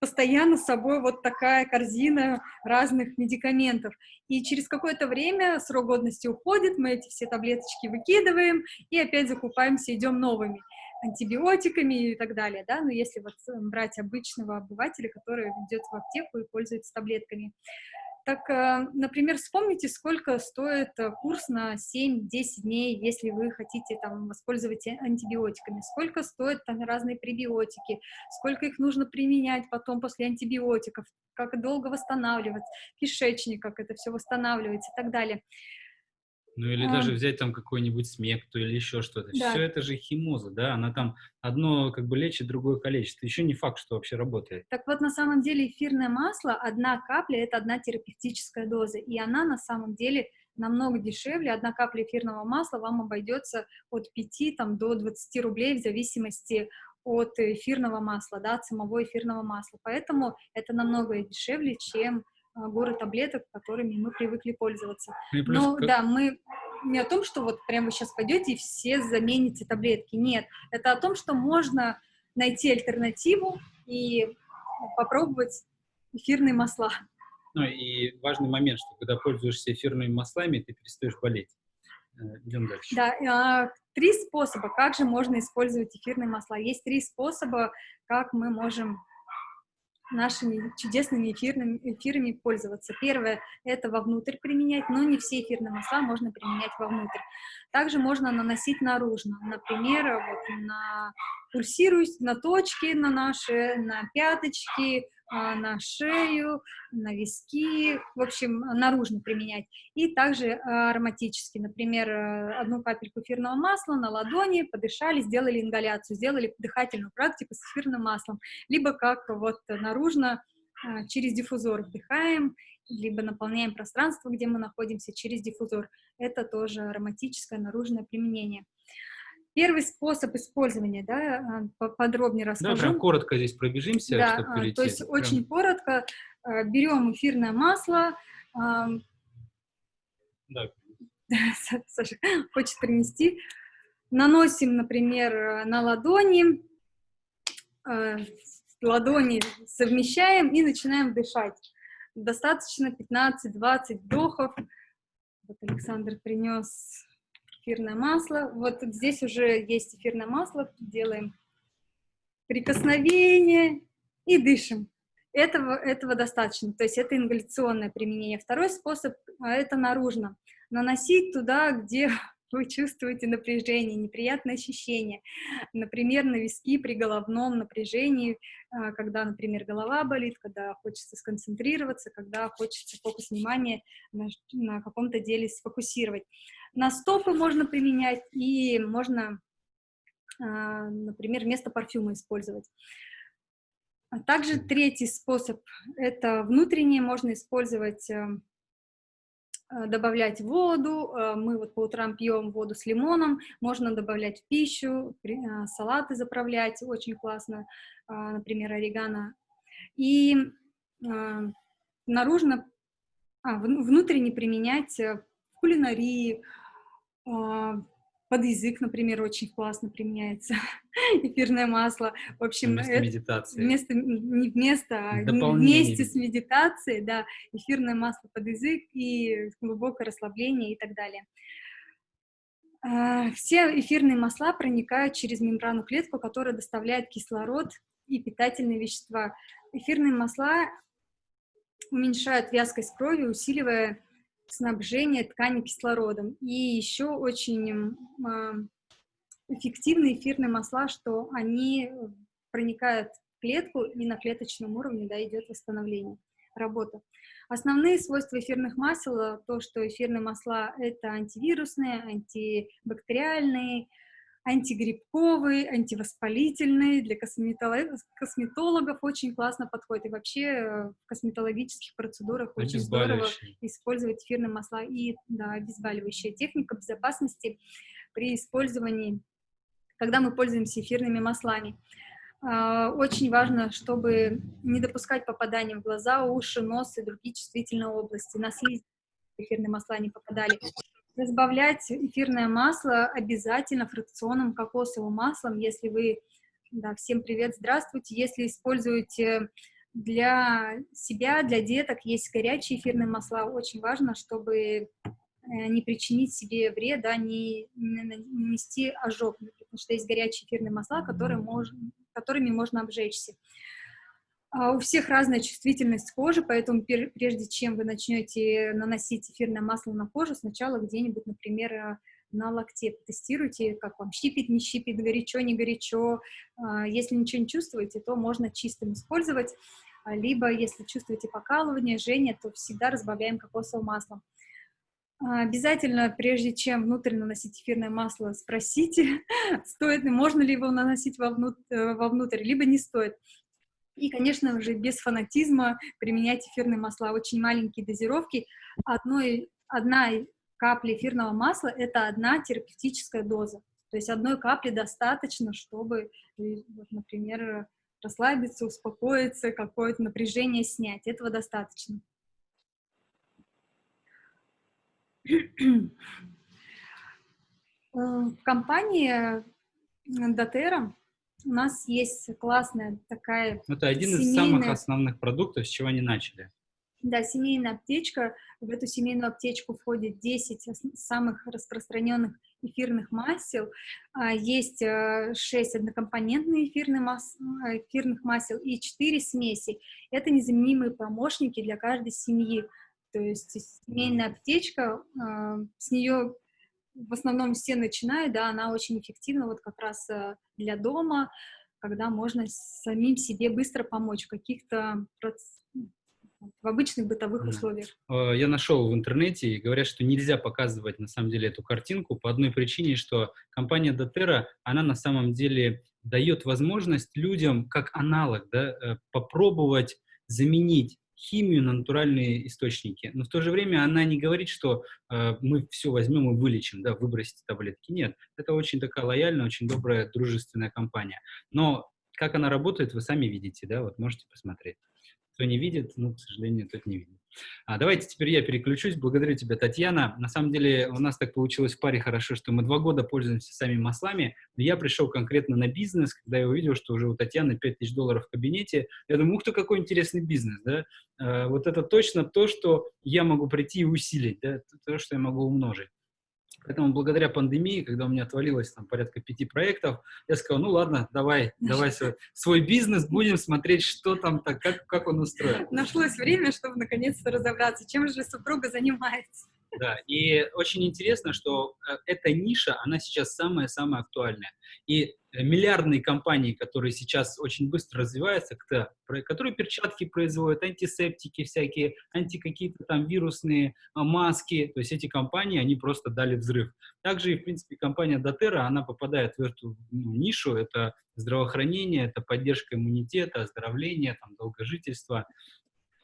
[SPEAKER 2] постоянно с собой вот такая корзина разных медикаментов. И через какое-то время срок годности уходит, мы эти все таблеточки выкидываем и опять закупаемся, идем новыми антибиотиками и так далее, да, но если вот брать обычного обывателя, который идет в аптеку и пользуется таблетками. Так, э, например, вспомните, сколько стоит э, курс на 7-10 дней, если вы хотите там воспользоваться антибиотиками, сколько стоят там разные пребиотики, сколько их нужно применять потом после антибиотиков, как долго восстанавливать кишечник, как это все восстанавливается и так далее.
[SPEAKER 1] Ну или а, даже взять там какой-нибудь смекту или еще что-то. Да. Все это же химоза, да, она там одно как бы лечит, другое калечит. Еще не факт, что вообще работает.
[SPEAKER 2] Так вот, на самом деле эфирное масло, одна капля, это одна терапевтическая доза, и она на самом деле намного дешевле. Одна капля эфирного масла вам обойдется от 5 там, до 20 рублей в зависимости от эфирного масла, да, от самого эфирного масла. Поэтому это намного дешевле, чем горы таблеток, которыми мы привыкли пользоваться. Ну Но как... да, мы не о том, что вот прямо вы сейчас пойдете и все замените таблетки. Нет, это о том, что можно найти альтернативу и попробовать эфирные масла.
[SPEAKER 1] Ну и важный момент, что когда пользуешься эфирными маслами, ты перестаешь болеть. Э, идем дальше.
[SPEAKER 2] Да, а, три способа, как же можно использовать эфирные масла. Есть три способа, как мы можем нашими чудесными эфирными, эфирами пользоваться. Первое – это вовнутрь применять, но не все эфирные масла можно применять вовнутрь. Также можно наносить наружно, например, вот на пульсирующие, на точки на наши, на пяточки, на шею, на виски, в общем, наружно применять. И также ароматически, например, э, одну капельку эфирного масла на ладони, подышали, сделали ингаляцию, сделали дыхательную практику с эфирным маслом, либо как вот наружно а, через диффузор вдыхаем, либо наполняем пространство, где мы находимся, через диффузор. Это тоже ароматическое наружное применение. Первый способ использования, да, а, подробнее расскажу.
[SPEAKER 1] Да, прям коротко здесь пробежимся,
[SPEAKER 2] да, чтобы а, перейти. то есть прям... очень коротко. А, берем эфирное масло. Да. Саша хочет принести. Наносим, например, на ладони, ладони совмещаем и начинаем дышать. Достаточно 15-20 вдохов. Вот Александр принес эфирное масло. Вот здесь уже есть эфирное масло, делаем прикосновение и дышим. Этого, этого достаточно, то есть это ингаляционное применение. Второй способ а, – это наружно. Наносить туда, где вы чувствуете напряжение, неприятное ощущение. Например, на виски при головном напряжении, а, когда, например, голова болит, когда хочется сконцентрироваться, когда хочется фокус внимания на, на каком-то деле сфокусировать. На стопы можно применять и можно, а, например, вместо парфюма использовать. А также третий способ – это внутреннее, можно использовать, э, э, добавлять воду, э, мы вот по утрам пьем воду с лимоном, можно добавлять в пищу, салаты заправлять, очень классно, например, орегано. И наружно, а, внутренне применять в кулинарии, под язык, например, очень классно применяется эфирное масло. В общем,
[SPEAKER 1] вместо это, медитации.
[SPEAKER 2] Вместо, не вместо, а вместе с медитацией, да, эфирное масло под язык и глубокое расслабление и так далее. А, все эфирные масла проникают через мембрану клетку, которая доставляет кислород и питательные вещества. Эфирные масла уменьшают вязкость крови, усиливая снабжение ткани кислородом. И еще очень а, эффективные эфирные масла, что они проникают в клетку и на клеточном уровне да, идет восстановление, работа. Основные свойства эфирных масел, то, что эфирные масла — это антивирусные, антибактериальные, антигрибковый, антивоспалительный, для косметологов очень классно подходит. И вообще э, в косметологических процедурах очень здорово использовать эфирные масла и да, обезболивающая техника безопасности при использовании, когда мы пользуемся эфирными маслами. А, очень важно, чтобы не допускать попадания в глаза, уши, нос и другие чувствительные области. На слизь эфирные масла не попадали. Разбавлять эфирное масло обязательно фракционным кокосовым маслом, если вы, да, всем привет, здравствуйте, если используете для себя, для деток, есть горячие эфирные масла, очень важно, чтобы не причинить себе вред, да, не, не нанести ожог, потому что есть горячие эфирные масла, которые мож, которыми можно обжечься. А у всех разная чувствительность кожи, поэтому прежде чем вы начнете наносить эфирное масло на кожу, сначала где-нибудь, например, э, на локте потестируйте, как вам щипит, не щипит, горячо, не горячо. А, если ничего не чувствуете, то можно чистым использовать, а, либо если чувствуете покалывание, жжение, то всегда разбавляем кокосовым маслом. Обязательно, прежде чем внутрь наносить эфирное масло, спросите, стоит ли, можно ли его наносить вовнутрь, э, вовнутрь, либо не стоит. И, конечно же, без фанатизма применять эфирные масла. Очень маленькие дозировки. Одной, одна капля эфирного масла — это одна терапевтическая доза. То есть одной капли достаточно, чтобы, например, расслабиться, успокоиться, какое-то напряжение снять. Этого достаточно. В компании Дотера у нас есть классная такая
[SPEAKER 1] Это один семейная... из самых основных продуктов, с чего они начали.
[SPEAKER 2] Да, семейная аптечка. В эту семейную аптечку входит 10 самых распространенных эфирных масел. А, есть 6 э, однокомпонентных эфирных, мас... Э, эфирных масел и 4 смеси. Это незаменимые помощники для каждой семьи. То есть семейная аптечка, а, с нее в основном все начинают, да, она очень эффективна вот как раз э, для дома, когда можно самим себе быстро помочь в каких-то в обычных бытовых да. условиях.
[SPEAKER 1] Э, я нашел в интернете и говорят, что нельзя показывать на самом деле эту картинку по одной причине, что компания Дотера, она на самом деле дает возможность людям как аналог да, э, попробовать заменить химию на натуральные источники. Но в то же время она не говорит, что э, мы все возьмем и вылечим, да, выбросите таблетки. Нет, это очень такая лояльная, очень добрая, дружественная компания. Но как она работает, вы сами видите, да, вот можете посмотреть. Кто не видит, ну, к сожалению, тот не видит. А, давайте теперь я переключусь. Благодарю тебя, Татьяна. На самом деле у нас так получилось в паре хорошо, что мы два года пользуемся самими маслами. Но я пришел конкретно на бизнес, когда я увидел, что уже у Татьяны 5000 долларов в кабинете. Я думаю, ух ты, какой интересный бизнес, да? А, вот это точно то, что я могу прийти и усилить, да? То, что я могу умножить. Поэтому благодаря пандемии, когда у меня отвалилось там порядка пяти проектов, я сказал, ну ладно, давай, давай свой, свой бизнес, будем смотреть, что там так, как, как он устроен.
[SPEAKER 2] Нашлось время, чтобы наконец-то разобраться, чем же супруга занимается.
[SPEAKER 1] Да, и очень интересно, что э, эта ниша, она сейчас самая-самая актуальная. И миллиардные компании, которые сейчас очень быстро развиваются, которые перчатки производят, антисептики всякие, анти какие-то там вирусные а, маски, то есть эти компании, они просто дали взрыв. Также и, в принципе, компания Дотера, она попадает в эту ну, нишу, это здравоохранение, это поддержка иммунитета, оздоровление, там, долгожительство.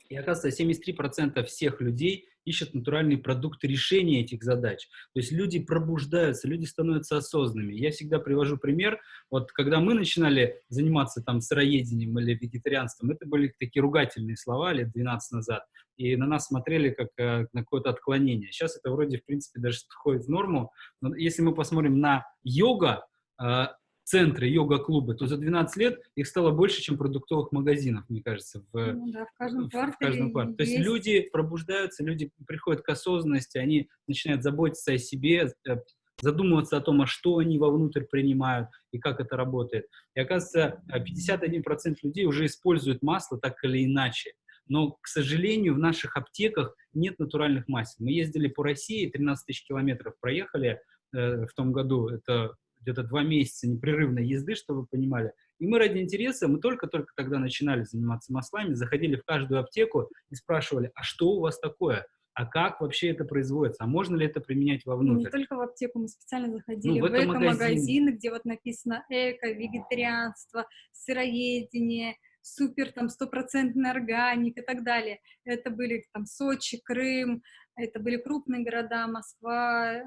[SPEAKER 1] И оказывается, 73% всех людей ищут натуральные продукты решения этих задач. То есть люди пробуждаются, люди становятся осознанными. Я всегда привожу пример, вот когда мы начинали заниматься там сыроедением или вегетарианством, это были такие ругательные слова лет 12 назад, и на нас смотрели как э, на какое-то отклонение. Сейчас это вроде, в принципе, даже входит в норму, но если мы посмотрим на йога, э, центры йога-клубы, то за 12 лет их стало больше, чем продуктовых магазинов, мне кажется, в,
[SPEAKER 2] ну, да, в каждом квартале.
[SPEAKER 1] В каждом квартале. То есть люди пробуждаются, люди приходят к осознанности, они начинают заботиться о себе, э, задумываться о том, а что они вовнутрь принимают и как это работает. И оказывается, 51% людей уже используют масло так или иначе. Но, к сожалению, в наших аптеках нет натуральных масел. Мы ездили по России, 13 тысяч километров проехали э, в том году. Это где-то два месяца непрерывной езды, чтобы вы понимали. И мы ради интереса, мы только-только тогда начинали заниматься маслами, заходили в каждую аптеку и спрашивали, а что у вас такое? А как вообще это производится? А можно ли это применять вовнутрь?
[SPEAKER 2] Не только в аптеку, мы специально заходили ну, в, в эко-магазины, где вот написано эко, вегетарианство, сыроедение, супер там стопроцентный органик и так далее. Это были там Сочи, Крым, это были крупные города, Москва, а,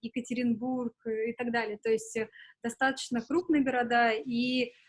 [SPEAKER 2] Екатеринбург и так далее. То есть э, достаточно крупные города и Э,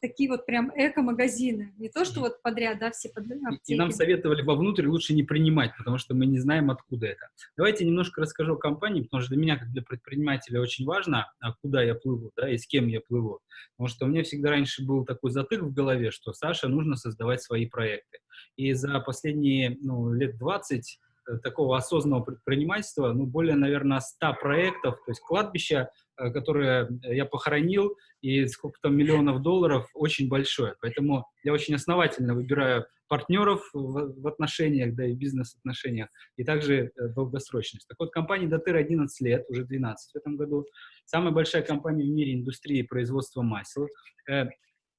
[SPEAKER 2] такие вот прям эко-магазины. Не то, что вот подряд, да, все под
[SPEAKER 1] И нам советовали вовнутрь лучше не принимать, потому что мы не знаем, откуда это. Давайте немножко расскажу о компании, потому что для меня, как для предпринимателя, очень важно, а куда я плыву, да, и с кем я плыву. Потому что у меня всегда раньше был такой затык в голове, что Саша нужно создавать свои проекты. И за последние ну, лет 20 э, такого осознанного предпринимательства, ну, более, наверное, 100 проектов, то есть кладбища Э, которое я похоронил, и сколько там миллионов долларов, очень большое. Поэтому я очень основательно выбираю партнеров в, отношениях, да и бизнес-отношениях, и также э, долгосрочность. Так вот, компания Дотер 11 лет, уже 12 в этом году. Самая большая компания в мире индустрии производства масел. Э,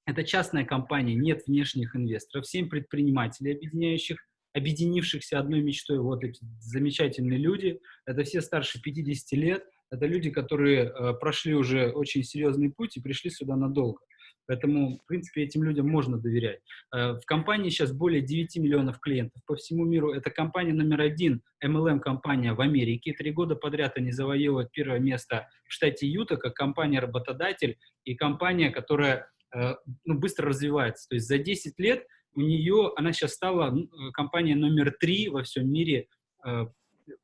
[SPEAKER 1] это частная компания, нет внешних инвесторов, семь предпринимателей, объединяющих объединившихся одной мечтой, вот эти замечательные люди, это все старше 50 лет, это люди, которые э, прошли уже очень серьезный путь и пришли сюда надолго. Поэтому, в принципе, этим людям можно доверять. Э, в компании сейчас более 9 миллионов клиентов по всему миру. Это компания номер один, MLM-компания в Америке. Три года подряд они завоевывают первое место в штате Юта как компания-работодатель и компания, которая э, ну, быстро развивается. То есть за 10 лет у нее, она сейчас стала э, компания номер три во всем мире э,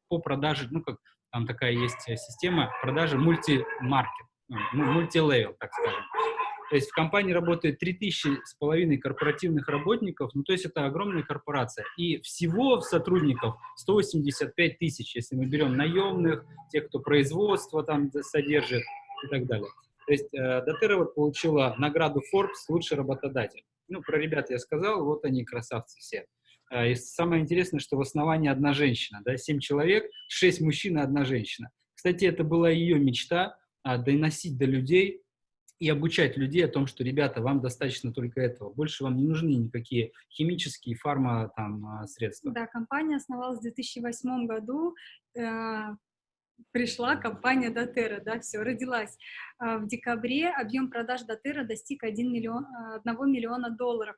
[SPEAKER 1] по продаже, ну, как там такая есть э, система продажи мультимаркет, ну, мультилевел, так скажем. То есть в компании работает 3000 с половиной корпоративных работников, ну то есть это огромная корпорация. И всего сотрудников 185 тысяч, если мы берем наемных, тех, кто производство там содержит и так далее. То есть э, вот получила награду Forbes «Лучший работодатель». Ну, про ребят я сказал, вот они красавцы все. А, и самое интересное, что в основании одна женщина, да, семь человек, шесть мужчин и одна женщина. Кстати, это была ее мечта а, доносить до людей и обучать людей о том, что, ребята, вам достаточно только этого, больше вам не нужны никакие химические фарма там а, средства.
[SPEAKER 2] Да, компания основалась в 2008 году, э, пришла компания Дотера, да, все, родилась. В декабре объем продаж Дотера достиг 1 миллион, 1 миллиона долларов.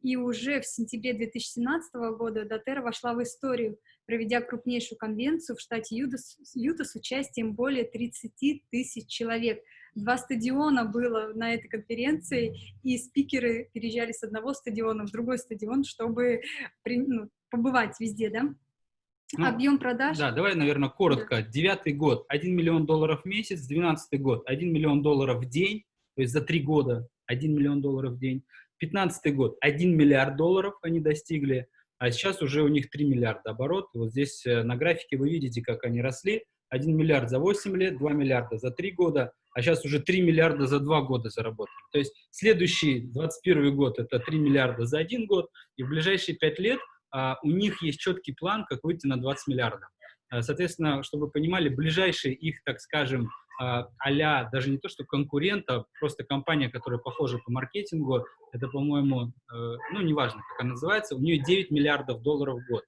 [SPEAKER 2] И уже в сентябре 2017 года Дотера вошла в историю, проведя крупнейшую конвенцию в штате Юта, Юта с участием более 30 тысяч человек. Два стадиона было на этой конференции, и спикеры переезжали с одного стадиона в другой стадион, чтобы ну, побывать везде, да?
[SPEAKER 1] Ну, Объем продаж? Да, давай, наверное, коротко. Девятый да. год, 1 миллион долларов в месяц, двенадцатый год, 1 миллион долларов в день, то есть за три года 1 миллион долларов в день. 2015 год 1 миллиард долларов они достигли, а сейчас уже у них 3 миллиарда оборот. вот здесь э, на графике вы видите, как они росли. 1 миллиард за 8 лет, 2 миллиарда за 3 года, а сейчас уже 3 миллиарда за 2 года заработали. То есть следующий, 21 год, это 3 миллиарда за 1 год, и в ближайшие 5 лет у них есть четкий план, как выйти на 20 миллиардов. А, соответственно, чтобы вы понимали, ближайшие их, так скажем, а даже не то, что конкурента, просто компания, которая похожа по маркетингу, это, по-моему, э, ну, неважно, как она называется, у нее 9 миллиардов долларов в год.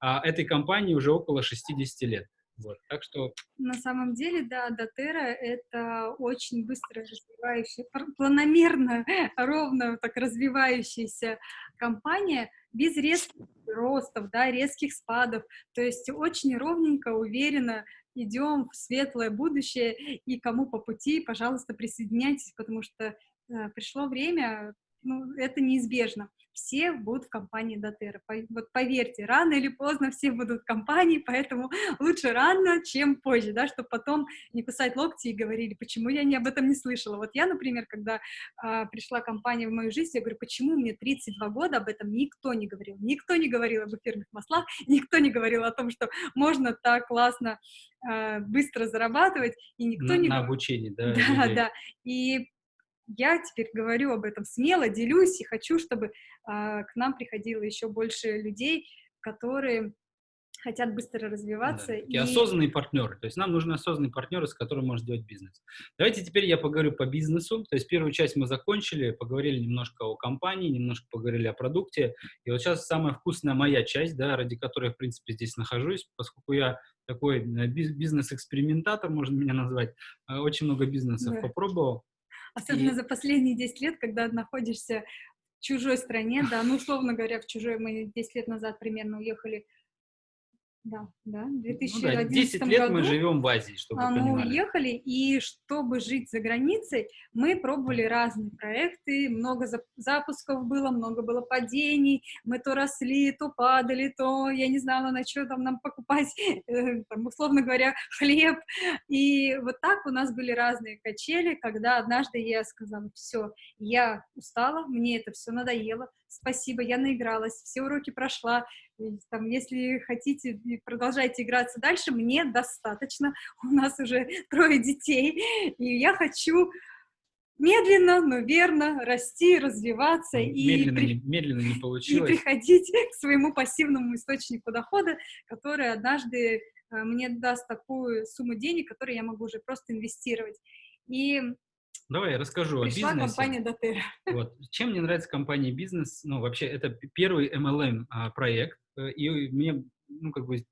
[SPEAKER 1] А этой компании уже около 60 лет. Вот, так что...
[SPEAKER 2] На самом деле, да, Дотера — это очень быстро развивающаяся, планомерно, ровно так развивающаяся компания, без резких ростов, да, резких спадов, то есть очень ровненько, уверенно идем в светлое будущее, и кому по пути, пожалуйста, присоединяйтесь, потому что э, пришло время ну, это неизбежно. Все будут в компании Дотера. Вот поверьте, рано или поздно все будут в компании, поэтому лучше рано, чем позже, да, чтобы потом не кусать локти и говорили, почему я не об этом не слышала. Вот я, например, когда а, пришла компания в мою жизнь, я говорю, почему мне 32 года об этом никто не говорил. Никто не говорил об эфирных маслах, никто не говорил о том, что можно так классно а, быстро зарабатывать, и никто
[SPEAKER 1] на,
[SPEAKER 2] не...
[SPEAKER 1] На обучении, да.
[SPEAKER 2] Да, людей. да. И я теперь говорю об этом смело, делюсь и хочу, чтобы а, к нам приходило еще больше людей, которые хотят быстро развиваться. Да,
[SPEAKER 1] и... осознанные партнеры. То есть нам нужны осознанные партнеры, с которыми можно делать бизнес. Давайте теперь я поговорю по бизнесу. То есть первую часть мы закончили, поговорили немножко о компании, немножко поговорили о продукте. И вот сейчас самая вкусная моя часть, да, ради которой я, в принципе, здесь нахожусь, поскольку я такой э, бизнес-экспериментатор, можно меня назвать. Э, очень много бизнесов да. попробовал.
[SPEAKER 2] Особенно и... за последние 10 лет, когда находишься в чужой стране, да, ну, условно говоря, в чужой, мы 10 лет назад примерно уехали да, да, в 2011 ну, да, 10
[SPEAKER 1] лет
[SPEAKER 2] году
[SPEAKER 1] мы живем в Азии, чтобы
[SPEAKER 2] а, Мы уехали, и чтобы жить за границей, мы пробовали разные проекты, много запусков было, много было падений, мы то росли, то падали, то я не знала, на что там нам покупать, э, там, условно говоря, хлеб. И вот так у нас были разные качели, когда однажды я сказала, все, я устала, мне это все надоело, спасибо, я наигралась, все уроки прошла, там, если хотите, продолжайте играться дальше, мне достаточно, у нас уже трое детей, и я хочу медленно, но верно расти, развиваться
[SPEAKER 1] медленно,
[SPEAKER 2] и,
[SPEAKER 1] не, медленно не получилось.
[SPEAKER 2] и приходить к своему пассивному источнику дохода, который однажды э, мне даст такую сумму денег, которую я могу уже просто инвестировать. И
[SPEAKER 1] Давай я расскажу
[SPEAKER 2] Пришла
[SPEAKER 1] о бизнесе.
[SPEAKER 2] компания Дотера.
[SPEAKER 1] Вот. Чем мне нравится компания бизнес? Ну, вообще, это первый MLM а, проект, и мне, ну, как бы,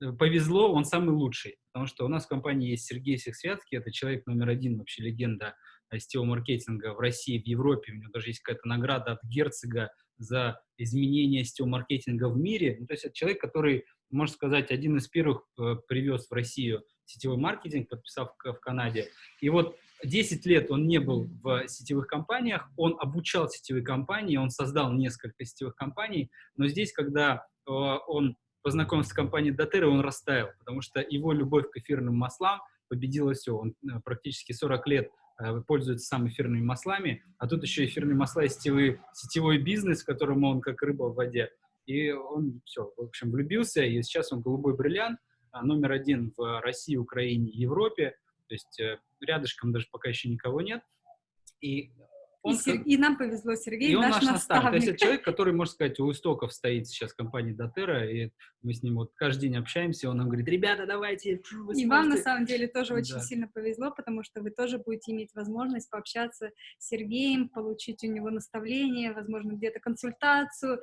[SPEAKER 1] э, повезло, он самый лучший, потому что у нас в компании есть Сергей Сексвятский, это человек номер один, вообще легенда сетевого маркетинга в России, в Европе, у него даже есть какая-то награда от герцога за изменение сетевого маркетинга в мире, ну, то есть это человек, который, можно сказать, один из первых э, привез в Россию сетевой маркетинг, подписав в, Канаде, и вот 10 лет он не был в сетевых компаниях, он обучал сетевые компании, он создал несколько сетевых компаний, но здесь, когда э, он познакомился с компанией Дотера, он растаял, потому что его любовь к эфирным маслам победила все. Он э, практически 40 лет э, пользуется сам эфирными маслами, а тут еще эфирные масла и сетевой, сетевой бизнес, в котором он как рыба в воде. И он все, в общем, влюбился, и сейчас он голубой бриллиант, а, номер один в России, Украине, Европе. То есть э, рядышком даже пока еще никого нет. И,
[SPEAKER 2] он, и, Сер... и нам повезло, Сергей,
[SPEAKER 1] и он
[SPEAKER 2] наш,
[SPEAKER 1] наш
[SPEAKER 2] наставник.
[SPEAKER 1] наставник. То есть это человек, который, можно сказать, у истоков стоит сейчас компании Дотера, и мы с ним вот каждый день общаемся, он нам говорит, ребята, давайте.
[SPEAKER 2] и сможете. вам, на самом деле, тоже очень да. сильно повезло, потому что вы тоже будете иметь возможность пообщаться с Сергеем, получить у него наставление, возможно, где-то консультацию.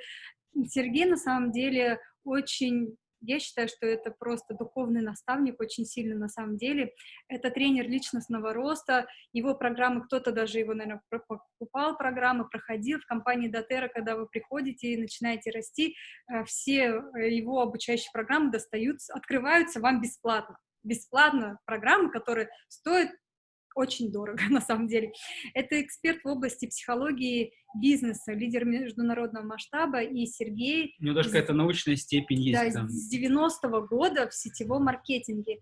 [SPEAKER 2] Сергей, на самом деле, очень я считаю, что это просто духовный наставник, очень сильно на самом деле. Это тренер личностного роста, его программы, кто-то даже его, наверное, покупал программы, проходил в компании Дотера, когда вы приходите и начинаете расти, э, все э, его обучающие программы достаются, открываются вам бесплатно бесплатно программы, которые стоят очень дорого, на самом деле. Это эксперт в области психологии бизнеса, лидер международного масштаба, и Сергей...
[SPEAKER 1] У него даже какая-то научная степень есть
[SPEAKER 2] да,
[SPEAKER 1] там.
[SPEAKER 2] с 90-го года в сетевом маркетинге.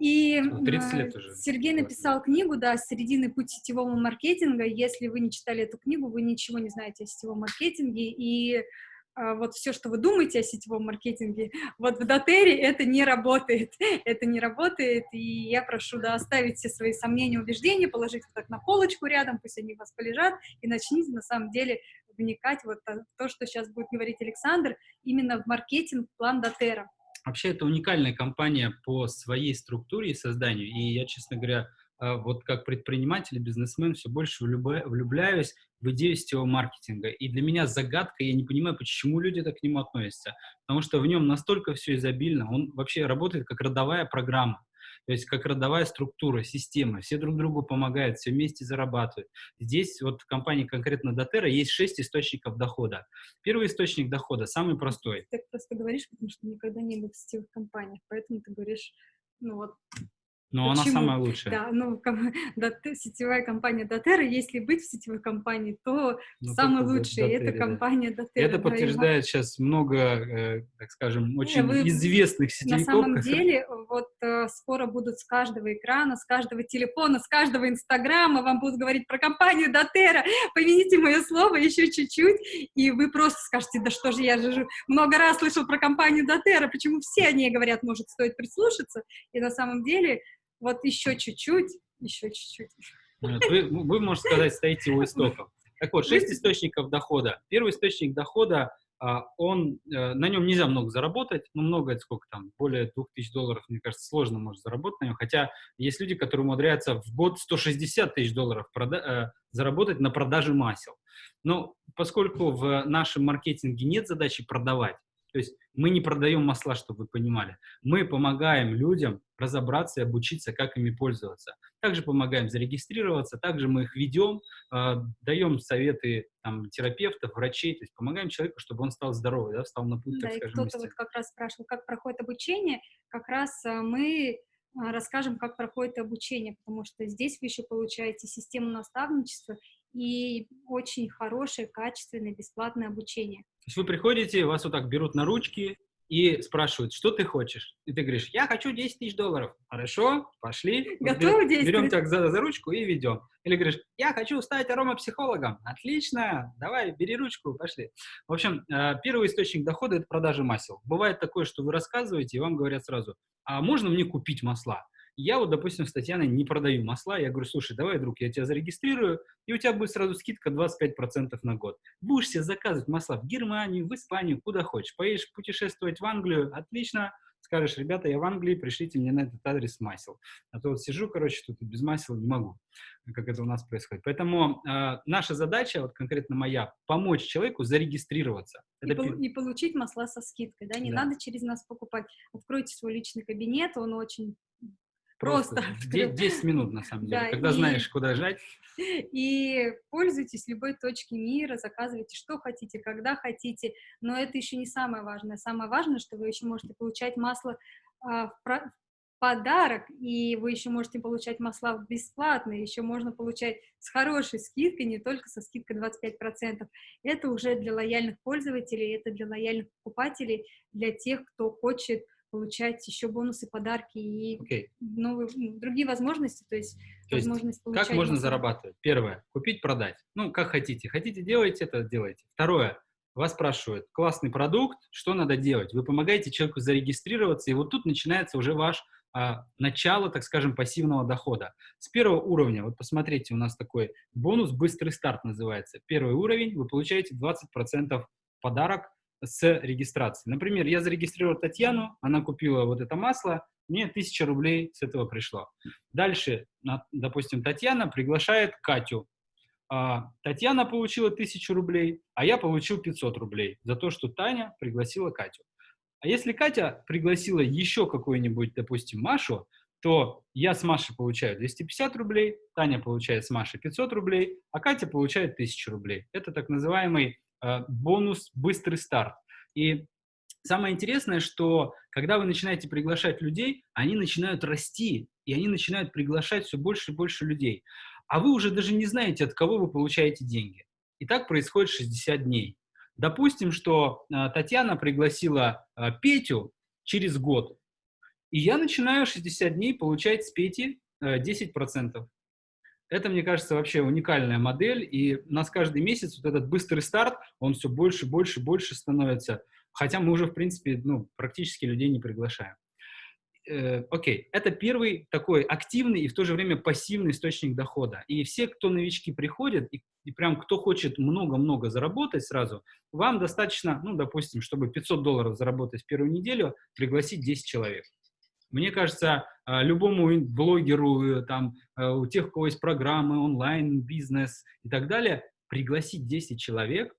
[SPEAKER 2] И
[SPEAKER 1] 30 лет уже.
[SPEAKER 2] Сергей написал книгу, да, «Середины путь сетевого маркетинга». Если вы не читали эту книгу, вы ничего не знаете о сетевом маркетинге, и вот все, что вы думаете о сетевом маркетинге, вот в Дотере это не работает, это не работает, и я прошу, да, оставить все свои сомнения, убеждения, положить их так на полочку рядом, пусть они у вас полежат, и начните, на самом деле, вникать вот то, что сейчас будет говорить Александр, именно в маркетинг план Дотера.
[SPEAKER 1] Вообще, это уникальная компания по своей структуре и созданию, и я, честно говоря, а, вот как предприниматель и бизнесмен все больше влюбляюсь в идею сетевого маркетинга. И для меня загадка, я не понимаю, почему люди так к нему относятся. Потому что в нем настолько все изобильно, он вообще работает как родовая программа. То есть как родовая структура, система, все друг другу помогают, все вместе зарабатывают. Здесь вот в компании конкретно Дотера есть шесть источников дохода. Первый источник дохода, самый простой.
[SPEAKER 2] Ты так просто говоришь, потому что никогда не был в сетевых компаниях, поэтому ты говоришь, ну вот,
[SPEAKER 1] Но
[SPEAKER 2] Почему?
[SPEAKER 1] она самая лучшая.
[SPEAKER 2] Да, ну, ком- Дот- сетевая компания Дотера, если быть в сетевой компании, то
[SPEAKER 1] Ну,
[SPEAKER 2] самая лучшая
[SPEAKER 1] До-
[SPEAKER 2] это
[SPEAKER 1] да.
[SPEAKER 2] компания Дотера.
[SPEAKER 1] Это подтверждает сейчас много, э, так скажем, очень
[SPEAKER 2] вы-
[SPEAKER 1] известных
[SPEAKER 2] На
[SPEAKER 1] сетевиков.
[SPEAKER 2] самом
[SPEAKER 1] которые-
[SPEAKER 2] деле, вот э, скоро будут с каждого экрана, с каждого телефона, с каждого инстаграма вам будут говорить про компанию Дотера. Помяните мое слово еще чуть-чуть, и вы просто скажете, да что же, я же много раз слышал про компанию Дотера, почему все о ней говорят, может, стоит прислушаться. И на самом деле, вот еще чуть-чуть, еще чуть-чуть.
[SPEAKER 1] Вы, вы, можно сказать, стоите у истоков. Так вот, шесть источников дохода. Первый источник дохода, а, он, э, на нем нельзя много заработать, ну, много, это сколько там, более 2000 долларов, мне кажется, сложно может заработать на нем, хотя есть люди, которые умудряются в год 160 тысяч долларов прода- э, заработать на продаже масел. Но поскольку в нашем маркетинге нет задачи продавать, то есть мы не продаем масла, чтобы вы понимали. Мы помогаем людям разобраться и обучиться, как ими пользоваться. Также помогаем зарегистрироваться, также мы их ведем, э, даем советы там, терапевтов, врачей, то есть помогаем человеку, чтобы он стал здоровый, да, встал на путь,
[SPEAKER 2] Да,
[SPEAKER 1] так скажем,
[SPEAKER 2] кто-то вот как раз спрашивал, как проходит обучение. Как раз а, мы а, расскажем, как проходит обучение, потому что здесь вы еще получаете систему наставничества и очень хорошее, качественное, бесплатное обучение.
[SPEAKER 1] Есть вы приходите, вас вот так берут на ручки и спрашивают, что ты хочешь? И ты говоришь, я хочу 10 тысяч долларов. Хорошо, пошли.
[SPEAKER 2] Готовы
[SPEAKER 1] бер-
[SPEAKER 2] действовать?
[SPEAKER 1] Берем тебя за, за ручку и ведем. Или говоришь, я хочу стать аромапсихологом. Отлично, давай, бери ручку, пошли. В общем, э, первый источник дохода – это продажа масел. Бывает такое, что вы рассказываете, и вам говорят сразу, а можно мне купить масла? Я вот, допустим, с Татьяной не продаю масла. Я говорю, слушай, давай, друг, я тебя зарегистрирую, и у тебя будет сразу скидка 25% на год. Будешь себе заказывать масла в Германию, в Испанию, куда хочешь. Поедешь путешествовать в Англию, отлично. Скажешь, ребята, я в Англии, пришлите мне на этот адрес масел. А то вот сижу, короче, тут без масел не могу, как это у нас происходит. Поэтому э, наша задача, вот конкретно моя, помочь человеку зарегистрироваться.
[SPEAKER 2] И,
[SPEAKER 1] Это
[SPEAKER 2] пол- и получить масла со скидкой, да, не
[SPEAKER 1] Да.
[SPEAKER 2] надо через нас покупать. Откройте свой личный кабинет, он очень
[SPEAKER 1] просто
[SPEAKER 2] просто.
[SPEAKER 1] де- 10 минут, на самом деле.
[SPEAKER 2] Да,
[SPEAKER 1] Когда
[SPEAKER 2] и-
[SPEAKER 1] знаешь, куда жать,
[SPEAKER 2] И пользуйтесь любой точки мира, заказывайте что хотите, когда хотите. Но это еще не самое важное. Самое важное, что вы еще можете получать масло а, в про- в подарок, и вы еще можете получать масла бесплатно, еще можно получать с хорошей скидкой, не только со скидкой 25%. Это уже для лояльных пользователей, это для лояльных покупателей, для тех, кто хочет получать еще бонусы, подарки и
[SPEAKER 1] окей.
[SPEAKER 2] новые, другие возможности, то есть,
[SPEAKER 1] То есть
[SPEAKER 2] возможность получать
[SPEAKER 1] Как можно зарабатывать? Первое, купить, продать. Ну, как хотите. Хотите делать это, делайте. Второе, вас спрашивают, классный продукт, что надо делать? Вы помогаете человеку зарегистрироваться, и вот тут начинается уже ваш а, начало, так скажем, пассивного дохода. С первого уровня, вот посмотрите, у нас такой бонус «Быстрый старт» называется. Первый уровень, вы получаете 20% подарок с регистрации. Например, я зарегистрировал Татьяну, она купила вот это масло, мне 1000 рублей с этого пришло. Дальше, допустим, Татьяна приглашает Катю. А, Татьяна получила 1000 рублей, а я получил 500 рублей за то, что Таня пригласила Катю. А если Катя пригласила еще какую-нибудь, допустим, Машу, то я с Машей получаю 250 рублей, Таня получает с Машей 500 рублей, а Катя получает 1000 рублей. Это так называемый бонус «быстрый старт». И самое интересное, что когда вы начинаете приглашать людей, они начинают расти, и они начинают приглашать все больше и больше людей. А вы уже даже не знаете, от кого вы получаете деньги. И так происходит 60 дней. Допустим, что э, Татьяна пригласила э, Петю через год, и я начинаю 60 дней получать с Пети э, 10%. Это, мне кажется, вообще уникальная модель, и у нас каждый месяц вот этот быстрый старт, он все больше, больше, больше становится, хотя мы уже, в принципе, ну, практически людей не приглашаем. Э, Окей, это первый такой активный и в то же время пассивный источник дохода. И все, кто новички приходят, и, и прям кто хочет много-много заработать сразу, вам достаточно, ну, допустим, чтобы 500 долларов заработать в первую неделю, пригласить 10 человек. Мне кажется, а, любому блогеру, э, там, э, у тех, у кого есть программы, онлайн, бизнес и так далее, пригласить 10 человек,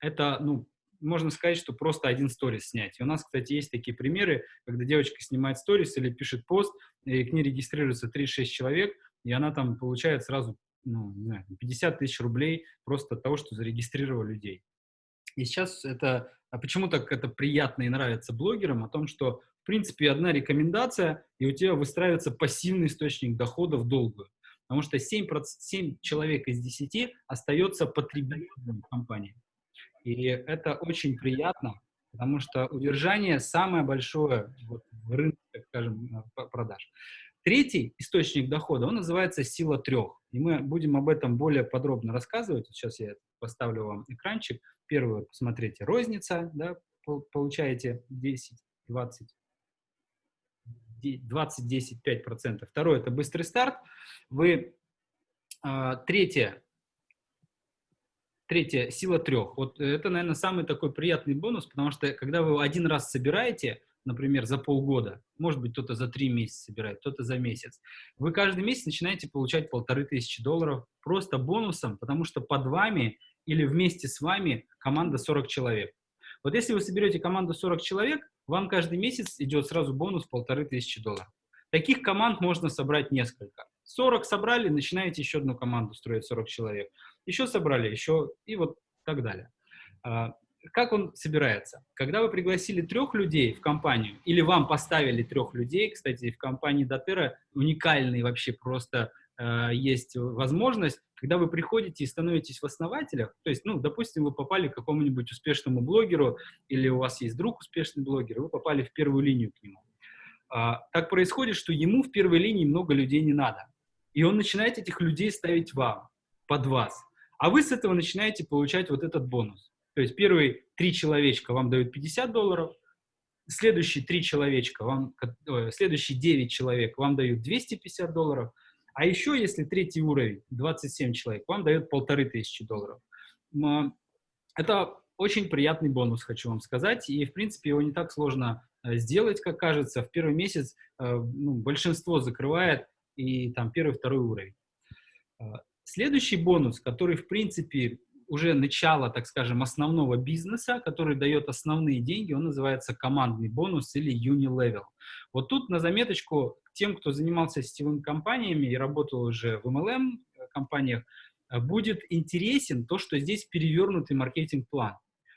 [SPEAKER 1] это, ну, можно сказать, что просто один сторис снять. И у нас, кстати, есть такие примеры, когда девочка снимает сторис или пишет пост, и к ней регистрируется 3-6 человек, и она там получает сразу, ну, не знаю, 50 тысяч рублей просто от того, что зарегистрировала людей. И сейчас это, а почему так это приятно и нравится блогерам, о том, что в принципе, одна рекомендация, и у тебя выстраивается пассивный источник доходов долгую. Потому что 7, 7 человек из 10 остается потребителями компании. И это очень приятно, потому что удержание самое большое вот, в рынке, скажем, продаж. Третий источник дохода, он называется сила трех. И мы будем об этом более подробно рассказывать. Сейчас я поставлю вам экранчик. Первый, посмотрите, розница, да, получаете 10, 20, 20, 10, 5 процентов. Второе – это быстрый старт. Вы, а, третье, третье – сила трех. Вот это, наверное, самый такой приятный бонус, потому что когда вы один раз собираете, например, за полгода, может быть, кто-то за три месяца собирает, кто-то за месяц, вы каждый месяц начинаете получать полторы тысячи долларов просто бонусом, потому что под вами или вместе с вами команда 40 человек. Вот если вы соберете команду 40 человек, вам каждый месяц идет сразу бонус полторы тысячи долларов. Таких команд можно собрать несколько. 40 собрали, начинаете еще одну команду строить, 40 человек. Еще собрали, еще и вот так далее. А, как он собирается? Когда вы пригласили трех людей в компанию, или вам поставили трех людей, кстати, в компании Дотера уникальный вообще просто есть возможность, когда вы приходите и становитесь в основателях, то есть, ну, допустим, вы попали к какому-нибудь успешному блогеру, или у вас есть друг успешный блогер, вы попали в первую линию к нему. А, так происходит, что ему в первой линии много людей не надо. И он начинает этих людей ставить вам, под вас. А вы с этого начинаете получать вот этот бонус. То есть первые три человечка вам дают 50 долларов, следующие три человечка, вам, следующие 9 человек вам дают 250 долларов, а еще, если третий уровень, 27 человек, вам дает полторы тысячи долларов. Это очень приятный бонус, хочу вам сказать, и, в принципе, его не так сложно э, сделать, как кажется. В первый месяц э, ну, большинство закрывает, и там первый, второй уровень. Э, следующий бонус, который, в принципе, уже начало, так скажем, основного бизнеса, который дает основные деньги, он называется командный бонус или Unilevel. Вот тут на заметочку тем, кто занимался сетевыми компаниями и работал уже в MLM компаниях, э, будет интересен то, что здесь перевернутый маркетинг-план.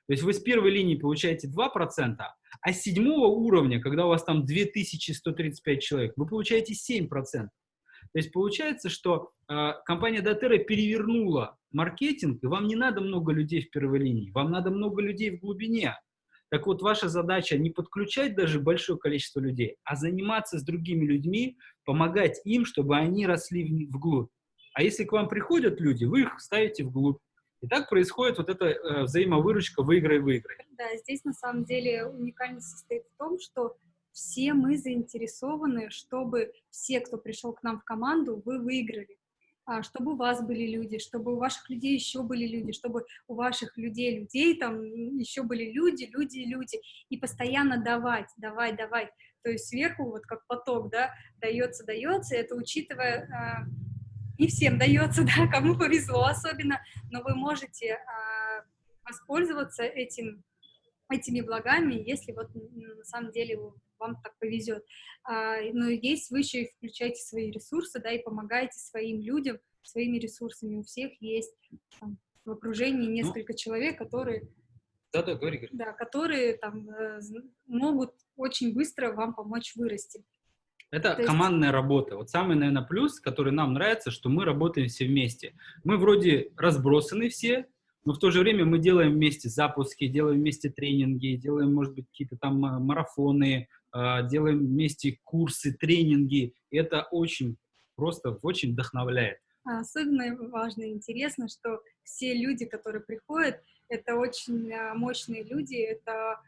[SPEAKER 1] То есть вы с первой линии получаете 2%, а с седьмого уровня, когда у вас там 2135 человек, вы получаете 7%. То есть получается, что э, компания Дотера перевернула маркетинг, и вам не надо много людей в первой линии, вам надо много людей в глубине. Так вот, ваша задача не подключать даже большое количество людей, а заниматься с другими людьми, помогать им, чтобы они росли вглубь. А если к вам приходят люди, вы их ставите вглубь. И так происходит вот эта э, взаимовыручка выиграй-выиграй.
[SPEAKER 2] Да, здесь на самом деле уникальность состоит в том, что все мы заинтересованы, чтобы все, кто пришел к нам в команду, вы выиграли. А, чтобы у вас были люди, чтобы у ваших людей еще были люди, чтобы у ваших людей людей там еще были люди, люди, люди, и постоянно давать, давать, давать. То есть сверху вот как поток, да, дается, дается, это учитывая, а, не всем дается, да, кому повезло особенно, но вы можете а, воспользоваться этим, этими благами, если вот на самом деле вам так повезет. А, но есть вы еще и включаете свои ресурсы, да, и помогаете своим людям своими ресурсами. У всех есть там, в окружении ну несколько ну, человек, которые...
[SPEAKER 1] Да, да, говори, говори.
[SPEAKER 2] Да, которые там э, могут очень быстро вам помочь вырасти.
[SPEAKER 1] Это есть... командная работа. Вот самый, наверное, плюс, который нам нравится, что мы работаем все вместе. Мы вроде разбросаны все, но в то же время мы делаем вместе запуски, делаем вместе тренинги, делаем, может быть, какие-то там э, марафоны, делаем вместе курсы, тренинги. И это очень просто очень вдохновляет.
[SPEAKER 2] А особенно важно и интересно, что все люди, которые приходят, это очень а, мощные люди, это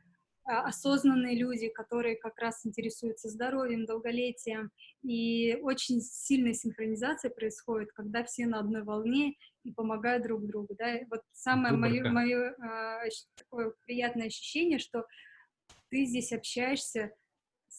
[SPEAKER 2] осознанные люди, которые как раз интересуются здоровьем, долголетием. И очень сильная синхронизация происходит, когда все на одной волне и помогают друг другу. Да? Вот самое мое, мое такое приятное ощущение, что ты здесь общаешься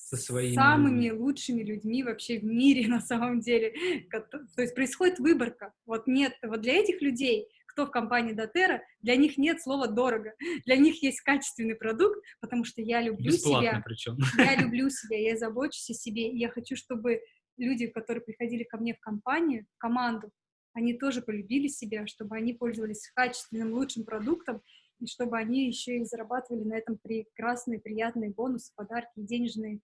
[SPEAKER 2] со своими... самыми лучшими людьми вообще в мире на самом деле. То есть происходит выборка. Вот нет, вот для этих людей, кто в компании Дотера, для них нет слова «дорого». Для них есть качественный продукт, потому что я люблю Бесплатно себя.
[SPEAKER 1] причем.
[SPEAKER 2] Я люблю себя, я забочусь о себе. И я хочу, чтобы люди, которые приходили ко мне в компанию, в команду, они тоже полюбили себя, чтобы они пользовались качественным, лучшим продуктом, и чтобы они еще и зарабатывали на этом прекрасные, приятные бонусы, подарки, денежные,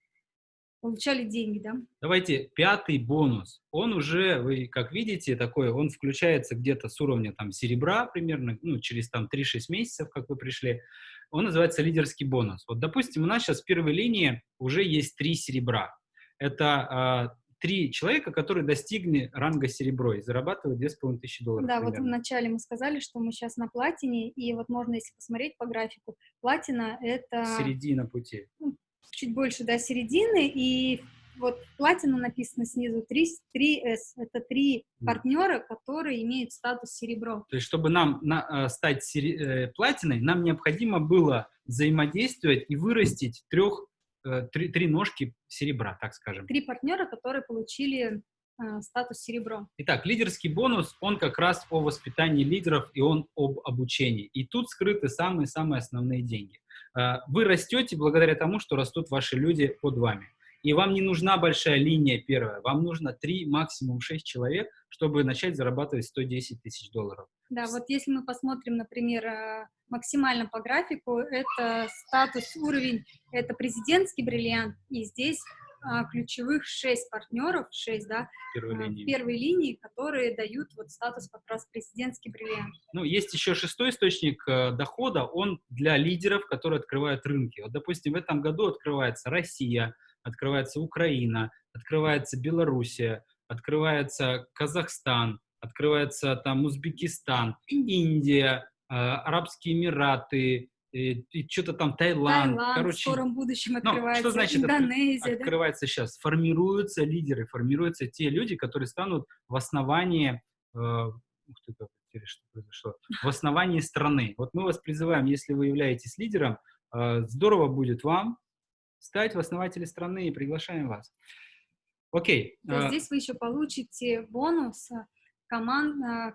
[SPEAKER 2] получали деньги, да?
[SPEAKER 1] Давайте пятый бонус. Он уже, вы как видите, такой, он включается где-то с уровня там серебра примерно, ну, через там 3-6 месяцев, как вы пришли. Он называется лидерский бонус. Вот, допустим, у нас сейчас в первой линии уже есть три серебра. Это э, три человека, которые достигли ранга серебро и зарабатывают 2500 долларов.
[SPEAKER 2] Да, примерно. вот вначале мы сказали, что мы сейчас на платине, и вот можно, если посмотреть по графику, платина — это...
[SPEAKER 1] Середина пути.
[SPEAKER 2] Чуть больше, да, середины, и вот платина написано снизу 3, 3S. Это три партнера, которые имеют статус серебро.
[SPEAKER 1] То есть, чтобы нам на, э, стать сери, э, платиной, нам необходимо было взаимодействовать и вырастить трех Э, три, три ножки серебра, так скажем.
[SPEAKER 2] Три партнера, которые получили э, статус серебро.
[SPEAKER 1] Итак, лидерский бонус, он как раз о воспитании лидеров и он об обучении. И тут скрыты самые-самые основные деньги. Э, вы растете благодаря тому, что растут ваши люди под вами. И вам не нужна большая линия первая, вам нужно 3, максимум 6 человек, чтобы начать зарабатывать 110 тысяч долларов.
[SPEAKER 2] Да, вот если мы посмотрим, например, э, максимально по графику, это статус, уровень, это президентский бриллиант, и здесь а, ключевых 6 партнеров, 6, да,
[SPEAKER 1] первой
[SPEAKER 2] а,
[SPEAKER 1] линии.
[SPEAKER 2] первой линии, которые дают вот статус как раз президентский бриллиант.
[SPEAKER 1] Ну, есть еще шестой источник э, дохода, он для лидеров, которые открывают рынки. Вот, допустим, в этом году открывается Россия, открывается Украина, открывается Белоруссия, открывается Казахстан, открывается там Узбекистан, Индия, э, Арабские Эмираты, и, и что-то там Таиланд.
[SPEAKER 2] Таиланд
[SPEAKER 1] Короче,
[SPEAKER 2] в скором будущем открывается,
[SPEAKER 1] ну, что значит
[SPEAKER 2] Индонезия.
[SPEAKER 1] Открывается да? сейчас. Формируются лидеры, формируются те люди, которые станут в основании, э, ух ты, как что произошло, в основании страны. Вот мы вас призываем, если вы являетесь лидером, э, здорово будет вам стать в основатели страны и приглашаем вас. Окей.
[SPEAKER 2] То
[SPEAKER 1] а...
[SPEAKER 2] здесь вы еще получите бонус э, команд, э,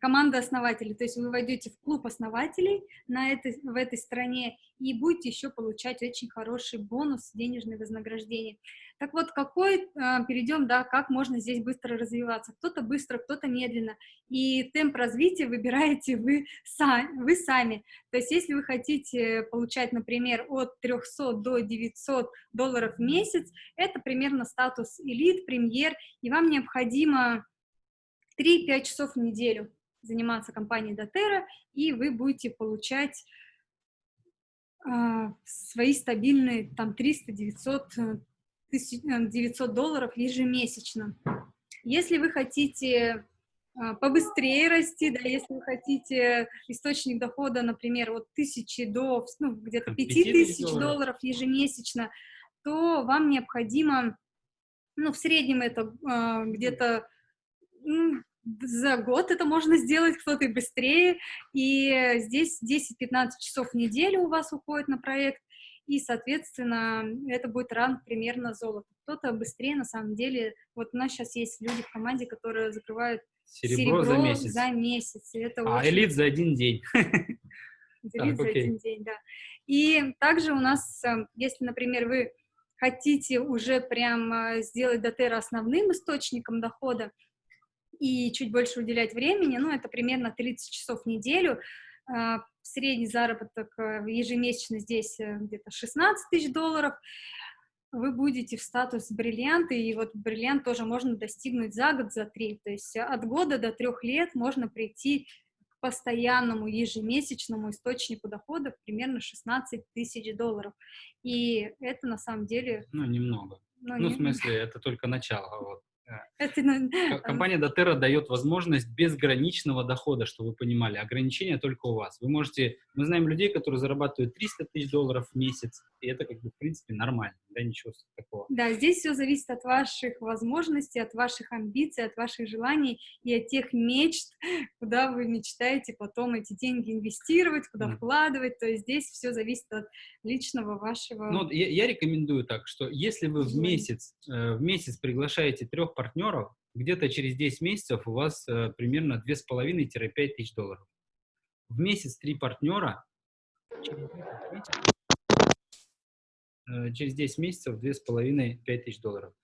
[SPEAKER 2] команда основателей. То есть вы войдете в клуб основателей на этой, в этой стране и будете еще получать очень хороший бонус, денежное вознаграждение. Так вот, какой, э, перейдем, да, как можно здесь быстро развиваться. Кто-то быстро, кто-то медленно. И темп развития выбираете вы, сами, вы сами. То есть если вы хотите получать, например, от 300 до 900 долларов в месяц, это примерно статус элит, премьер, и вам необходимо 3-5 часов в неделю заниматься компанией Дотера, и вы будете получать э, свои стабильные там 300-900 900 долларов ежемесячно. Если вы хотите э, побыстрее расти, да, если вы хотите источник дохода, например, от тысячи до ну, где-то 5000 долларов. долларов ежемесячно, то вам необходимо, ну, в среднем это э, где-то ну, за год это можно сделать, кто-то и быстрее, и здесь 10-15 часов в неделю у вас уходит на проект, и, соответственно, это будет ранг примерно золота. Кто-то быстрее, на самом деле, вот у нас сейчас есть люди в команде, которые закрывают
[SPEAKER 1] серебро, серебро за месяц.
[SPEAKER 2] За месяц. это
[SPEAKER 1] а очень... элит за один день.
[SPEAKER 2] Элит за один день, да. И также у нас, э, если, например, вы хотите уже прям э, сделать Дотера основным источником дохода, и чуть больше уделять времени, ну, это примерно 30 часов в неделю. А, средний заработок э, ежемесячно здесь э, где-то 16 тысяч долларов. Вы будете в статус бриллианта, и вот бриллиант тоже можно достигнуть за год, за три. То есть от года до трех лет можно прийти к постоянному ежемесячному источнику доходов примерно 16 тысяч долларов. И это на самом деле...
[SPEAKER 1] Ну, немного. Ну, ну не... в смысле, это только начало. Вот.
[SPEAKER 2] Это,
[SPEAKER 1] Компания Дотера дает возможность безграничного дохода, чтобы вы понимали. Ограничения только у вас. Вы можете... Мы знаем людей, которые зарабатывают 300 тысяч долларов в месяц, и это, как бы, в принципе, нормально, да, ничего такого.
[SPEAKER 2] Да, здесь все зависит от ваших возможностей, от ваших амбиций, от ваших желаний и от тех мечт, куда вы мечтаете потом эти деньги инвестировать, куда mm. вкладывать. То есть здесь все зависит от личного вашего...
[SPEAKER 1] Ну, я, я рекомендую так, что если вы в месяц, э, в месяц приглашаете трех партнеров, где-то через 10 месяцев у вас э, примерно 2,5-5 тысяч долларов. В месяц три партнера, через 10 э, месяцев 2,5-5 тысяч долларов.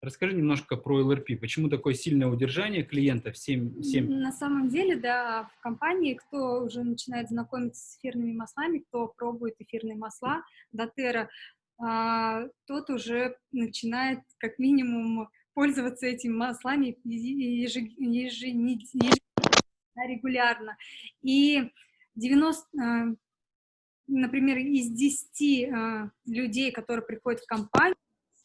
[SPEAKER 1] Расскажи немножко про LRP. Почему такое сильное удержание клиентов? 7, 7...
[SPEAKER 2] На самом деле, да, в компании, кто уже начинает знакомиться с эфирными маслами, кто пробует эфирные масла, Дотера, а, тот уже начинает как минимум пользоваться этими маслами ежегодно, регулярно. И 90, а, например, из 10 а, людей, которые приходят в компанию,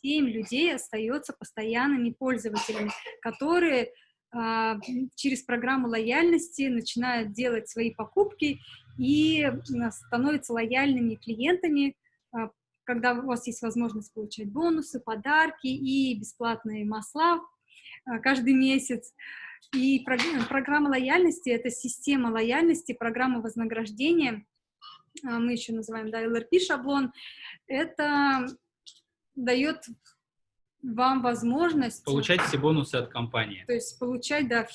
[SPEAKER 2] 7 людей остается постоянными пользователями, которые а, через программу лояльности начинают делать свои покупки и становятся лояльными клиентами, когда у вас есть возможность получать бонусы, подарки и бесплатные масла каждый месяц. И программа лояльности — это система лояльности, программа вознаграждения, а, мы еще называем, да, LRP-шаблон, это дает вам возможность...
[SPEAKER 1] Получать все бонусы от компании.
[SPEAKER 2] То есть получать, да,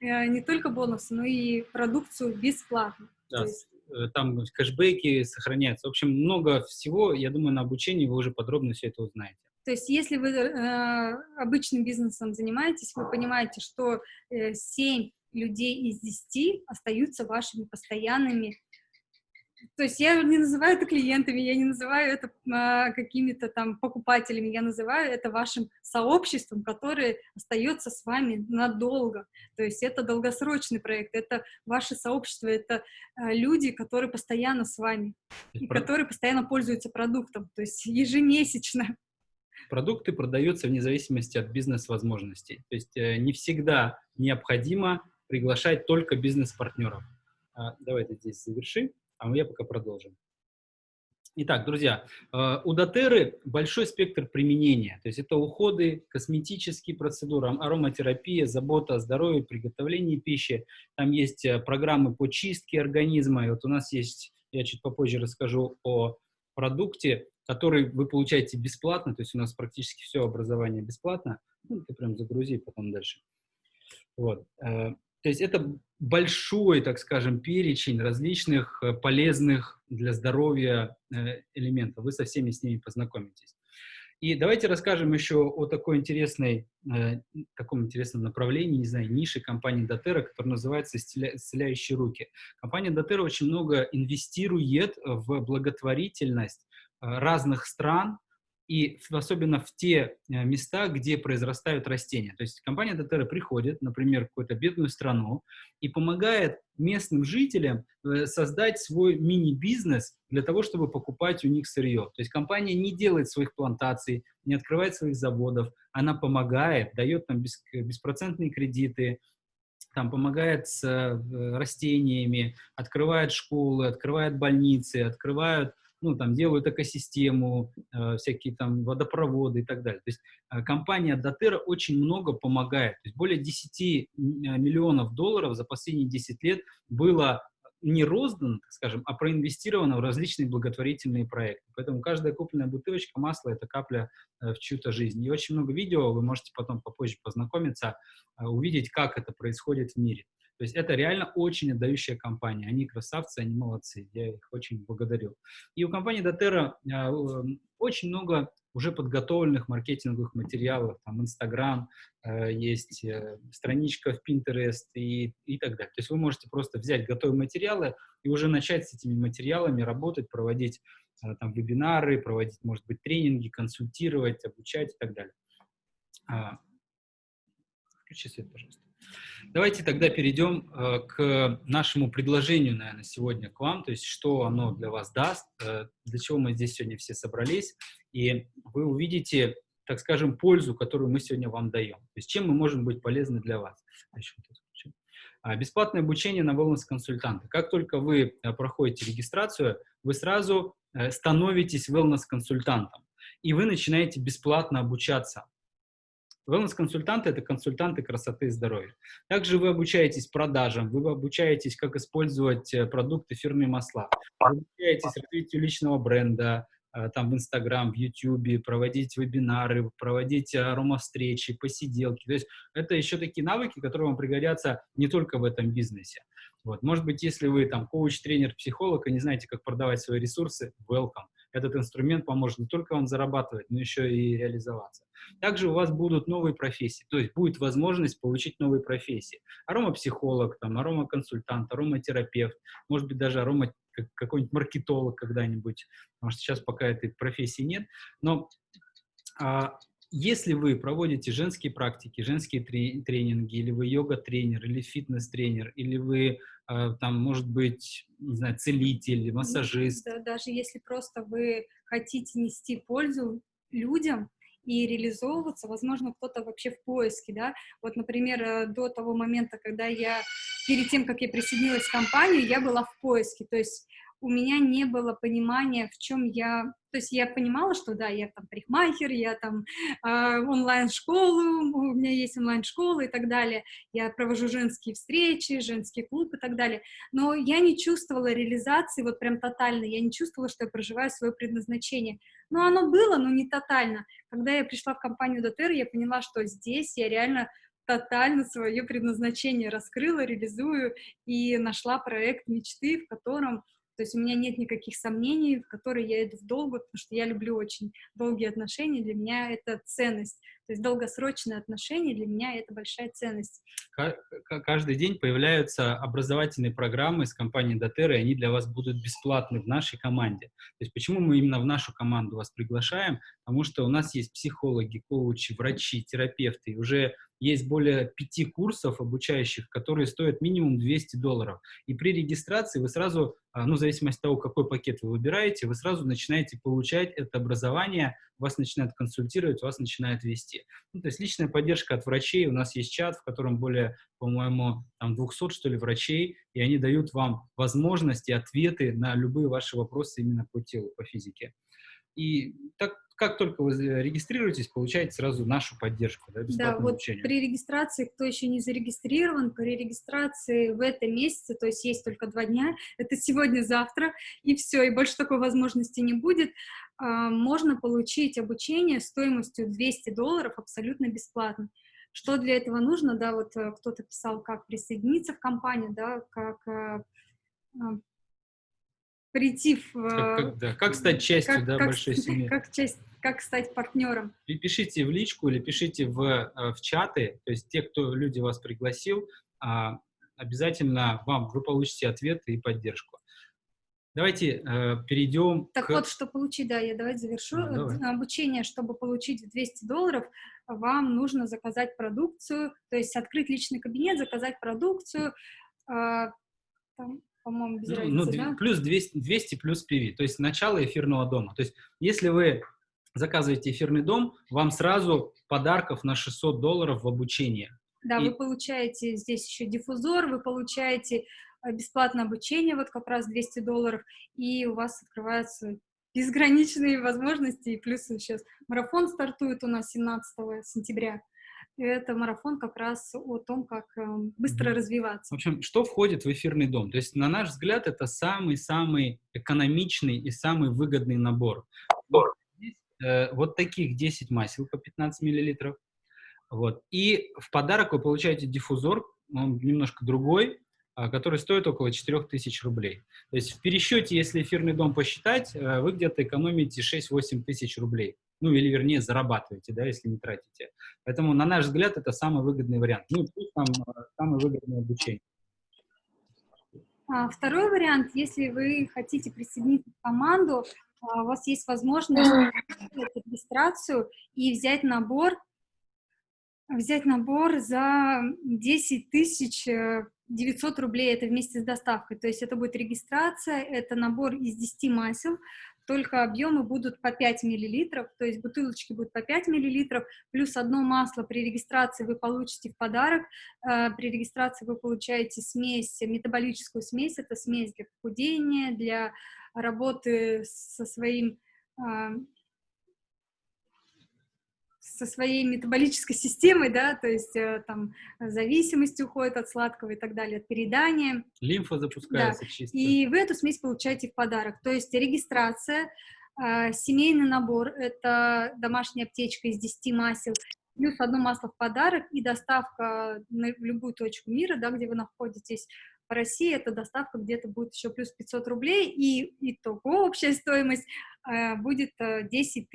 [SPEAKER 2] э, не только бонусы, но и продукцию бесплатно.
[SPEAKER 1] Да, есть... Э, там кэшбэки сохраняются. В общем, много всего, я думаю, на обучении вы уже подробно все это узнаете.
[SPEAKER 2] То есть, если вы э, обычным бизнесом занимаетесь, вы понимаете, что э, 7 людей из 10 остаются вашими постоянными то есть я не называю это клиентами, я не называю это а, какими-то там покупателями, я называю это вашим сообществом, которое остается с вами надолго. То есть это долгосрочный проект, это ваше сообщество, это а, люди, которые постоянно с вами, и Про... которые постоянно пользуются продуктом, то есть ежемесячно.
[SPEAKER 1] Продукты продаются вне зависимости от бизнес-возможностей. То есть э, не всегда необходимо приглашать только бизнес-партнеров. А, давай ты здесь заверши а я пока продолжим. Итак, друзья, э, у дотеры большой спектр применения, то есть это уходы, косметические процедуры, ароматерапия, забота о здоровье, приготовление пищи, там есть э, программы по чистке организма, и вот у нас есть, я чуть попозже расскажу о продукте, который вы получаете бесплатно, то есть у нас практически все образование бесплатно, ну, ты прям загрузи потом дальше. Вот. То есть это большой, так скажем, перечень различных э, полезных для здоровья э, элементов. Вы со всеми с ними познакомитесь. И давайте расскажем еще о такой интересной, э, таком интересном направлении, не знаю, нише компании Дотера, которая называется «Исцеляющие руки». Компания Дотера очень много инвестирует в благотворительность разных стран, и особенно в те э, места, где произрастают растения. То есть компания Дотера приходит, например, в какую-то бедную страну и помогает местным жителям э, создать свой мини-бизнес для того, чтобы покупать у них сырье. То есть компания не делает своих плантаций, не открывает своих заводов, она помогает, дает там беспроцентные кредиты, там помогает с э, растениями, открывает школы, открывает больницы, открывают ну, там, делают экосистему, э, всякие там водопроводы и так далее. То есть э, компания Дотера очень много помогает. То есть более 10 э, миллионов долларов за последние 10 лет было не роздано, скажем, а проинвестировано в различные благотворительные проекты. Поэтому каждая купленная бутылочка масла – это капля э, в чью-то жизнь. И очень много видео, вы можете потом попозже познакомиться, э, увидеть, как это происходит в мире. То есть это реально очень отдающая компания. Они красавцы, они молодцы. Я их очень благодарю. И у компании Дотера очень много уже подготовленных маркетинговых материалов, там Инстаграм, есть э, страничка в Pinterest и, и так далее. То есть вы можете просто взять готовые материалы и уже начать с этими материалами работать, проводить э, там вебинары, проводить, может быть, тренинги, консультировать, обучать и так далее. А, включи свет, пожалуйста. Давайте тогда перейдем э, к нашему предложению, наверное, сегодня к вам, то есть что оно для вас даст, э, для чего мы здесь сегодня все собрались, и вы увидите, так скажем, пользу, которую мы сегодня вам даем. То есть чем мы можем быть полезны для вас. А, бесплатное обучение на wellness-консультанта. Как только вы э, проходите регистрацию, вы сразу становитесь wellness-консультантом, и вы начинаете бесплатно обучаться Wellness-консультанты – это консультанты красоты и здоровья. Также вы обучаетесь продажам, вы обучаетесь, как использовать э, продукты фирмы масла, вы обучаетесь развитию личного бренда, э, там в Инстаграм, в Ютубе, проводить вебинары, проводить аромавстречи, посиделки. То есть это еще такие навыки, которые вам пригодятся не только в этом бизнесе. Вот. Может быть, если вы там коуч, тренер, психолог и не знаете, как продавать свои ресурсы, welcome. Этот инструмент поможет не только вам зарабатывать, но еще и реализоваться. Также у вас будут новые профессии, то есть будет возможность получить новые профессии. Аромапсихолог, там, аромаконсультант, ароматерапевт, может быть, даже арома какой-нибудь маркетолог когда-нибудь, потому что сейчас пока этой профессии нет. Но а, если вы проводите женские практики, женские тренинги, или вы йога-тренер, или фитнес-тренер, или вы там, может быть, не знаю, целитель, массажист.
[SPEAKER 2] Да, даже если просто вы хотите нести пользу людям и реализовываться, возможно, кто-то вообще в поиске, да. Вот, например, э, до того момента, когда я, перед тем, как я присоединилась к компании, я была в поиске, то есть у меня не было понимания, в чем я... То есть я понимала, что да, я там парикмахер, я там э, онлайн-школу, у меня есть онлайн-школа и так далее, я провожу женские встречи, женский клуб и так далее, но я не чувствовала реализации вот прям тотально, я не чувствовала, что я проживаю свое предназначение. Но оно было, но не тотально. Когда я пришла в компанию Дотер, я поняла, что здесь я реально тотально свое предназначение раскрыла, реализую и нашла проект мечты, в котором то есть у меня нет никаких сомнений, в которые я иду в долгу, потому что я люблю очень долгие отношения, для меня это ценность. То есть долгосрочные отношения для меня это большая ценность.
[SPEAKER 1] Каждый день появляются образовательные программы с компанией Дотера, и они для вас будут бесплатны в нашей команде. То есть почему мы именно в нашу команду вас приглашаем? Потому что у нас есть психологи, коучи, врачи, терапевты, и уже есть более пяти курсов обучающих, которые стоят минимум 200 долларов. И при регистрации вы сразу, а, ну, в зависимости от того, какой пакет вы выбираете, вы сразу начинаете получать это образование, вас начинают консультировать, вас начинают вести. Ну, то есть личная поддержка от врачей, у нас есть чат, в котором более, по-моему, там 200, что ли, врачей, и они дают вам возможности, ответы на любые ваши вопросы именно по телу, по физике. И так как только вы регистрируетесь, получаете сразу нашу поддержку. Да,
[SPEAKER 2] да вот обучение. при регистрации, кто еще не зарегистрирован, при регистрации в этом месяце, то есть есть только два дня, это сегодня-завтра, и все, и больше такой возможности не будет, а, можно получить обучение стоимостью 200 долларов абсолютно бесплатно. Что для этого нужно, да, вот э, кто-то писал, как присоединиться в компанию, да, как э, а, прийти в...
[SPEAKER 1] Как, как, да, как стать частью как, да,
[SPEAKER 2] как,
[SPEAKER 1] большой семьи.
[SPEAKER 2] Как, часть, как стать партнером.
[SPEAKER 1] И пишите в личку или пишите в, э, в чаты, то есть те, кто люди вас пригласил, а, обязательно вам, вы получите ответы и поддержку. Давайте э, перейдем
[SPEAKER 2] Так к... вот, что получить, да, я давайте завершу. А, давай. Обучение, чтобы получить 200 долларов, вам нужно заказать продукцию, то есть открыть личный кабинет, заказать продукцию, э, там, по-моему, без ну, разницы,
[SPEAKER 1] ну, да? Плюс 200, 200 плюс PV, то есть начало эфирного дома. То есть если вы заказываете эфирный дом, вам сразу подарков на 600 долларов в обучение.
[SPEAKER 2] Да, И... вы получаете здесь еще диффузор, вы получаете э, бесплатное обучение, вот как раз 200 долларов, и у вас открываются безграничные возможности, и плюс сейчас марафон стартует у нас 17 сентября, это марафон как раз о том, как эм, быстро развиваться.
[SPEAKER 1] В общем, что входит в эфирный дом? То есть, на наш взгляд, это самый-самый экономичный и самый выгодный набор. Вот, здесь, э, вот таких 10 масел по 15 миллилитров. Вот. И в подарок вы получаете диффузор, он немножко другой, а, который стоит около 4000 рублей. То есть в пересчете, если эфирный дом посчитать, э, вы где-то экономите 6-8 тысяч рублей ну или вернее зарабатываете, да, если не тратите. Поэтому, на наш взгляд, это самый выгодный вариант. Ну, плюс там э, самое выгодное обучение.
[SPEAKER 2] А, второй вариант, если вы хотите присоединиться к команду, а, у вас есть возможность сделать регистрацию и взять набор, взять набор за 10 тысяч 900 э, рублей, это вместе с доставкой. То есть это будет регистрация, это набор из 10 масел, только объемы будут по 5 миллилитров, то есть бутылочки будут по 5 миллилитров, плюс одно масло при регистрации вы получите в подарок. Э, при регистрации вы получаете смесь, метаболическую смесь, это смесь для похудения, для работы со своим э, со своей метаболической системой, да, то есть э, там зависимость уходит от сладкого и так далее, от передания.
[SPEAKER 1] Лимфа запускается да. чисто.
[SPEAKER 2] И вы эту смесь получаете в подарок. То есть регистрация, э, семейный набор, это домашняя аптечка из 10 масел, плюс одно масло в подарок и доставка на, в любую точку мира, да, где вы находитесь. По России эта доставка где-то будет еще плюс 500 рублей, и итого общая стоимость будет э, 10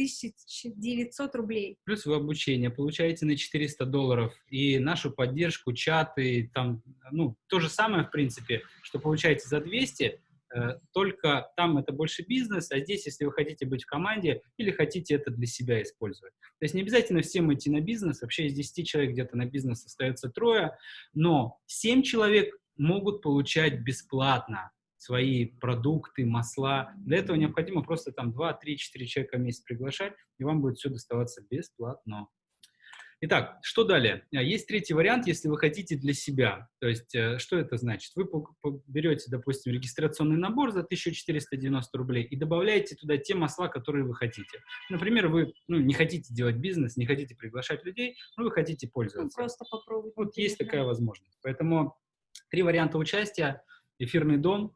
[SPEAKER 2] 900 рублей.
[SPEAKER 1] Плюс вы обучение получаете на 400 долларов и нашу поддержку, чаты, там, ну, то же самое, в принципе, что получаете за 200, э, только там это больше бизнес, а здесь, если вы хотите быть в команде или хотите это для себя использовать. То есть не обязательно всем идти на бизнес, вообще из 10 человек где-то на бизнес остается трое, но 7 человек могут получать бесплатно свои продукты, масла. Для этого необходимо просто там 2, 3, 4 человека в месяц приглашать, и вам будет все доставаться бесплатно. Итак, что далее? А, есть третий вариант, если вы хотите для себя. То есть, э, что это значит? Вы берете, допустим, регистрационный набор за 1490 рублей и добавляете туда те масла, которые вы хотите. Например, вы ну, не хотите делать бизнес, не хотите приглашать людей, но вы хотите пользоваться.
[SPEAKER 2] Ну, просто попробовать.
[SPEAKER 1] Вот есть такая возможность. Поэтому три варианта участия. Эфирный дом,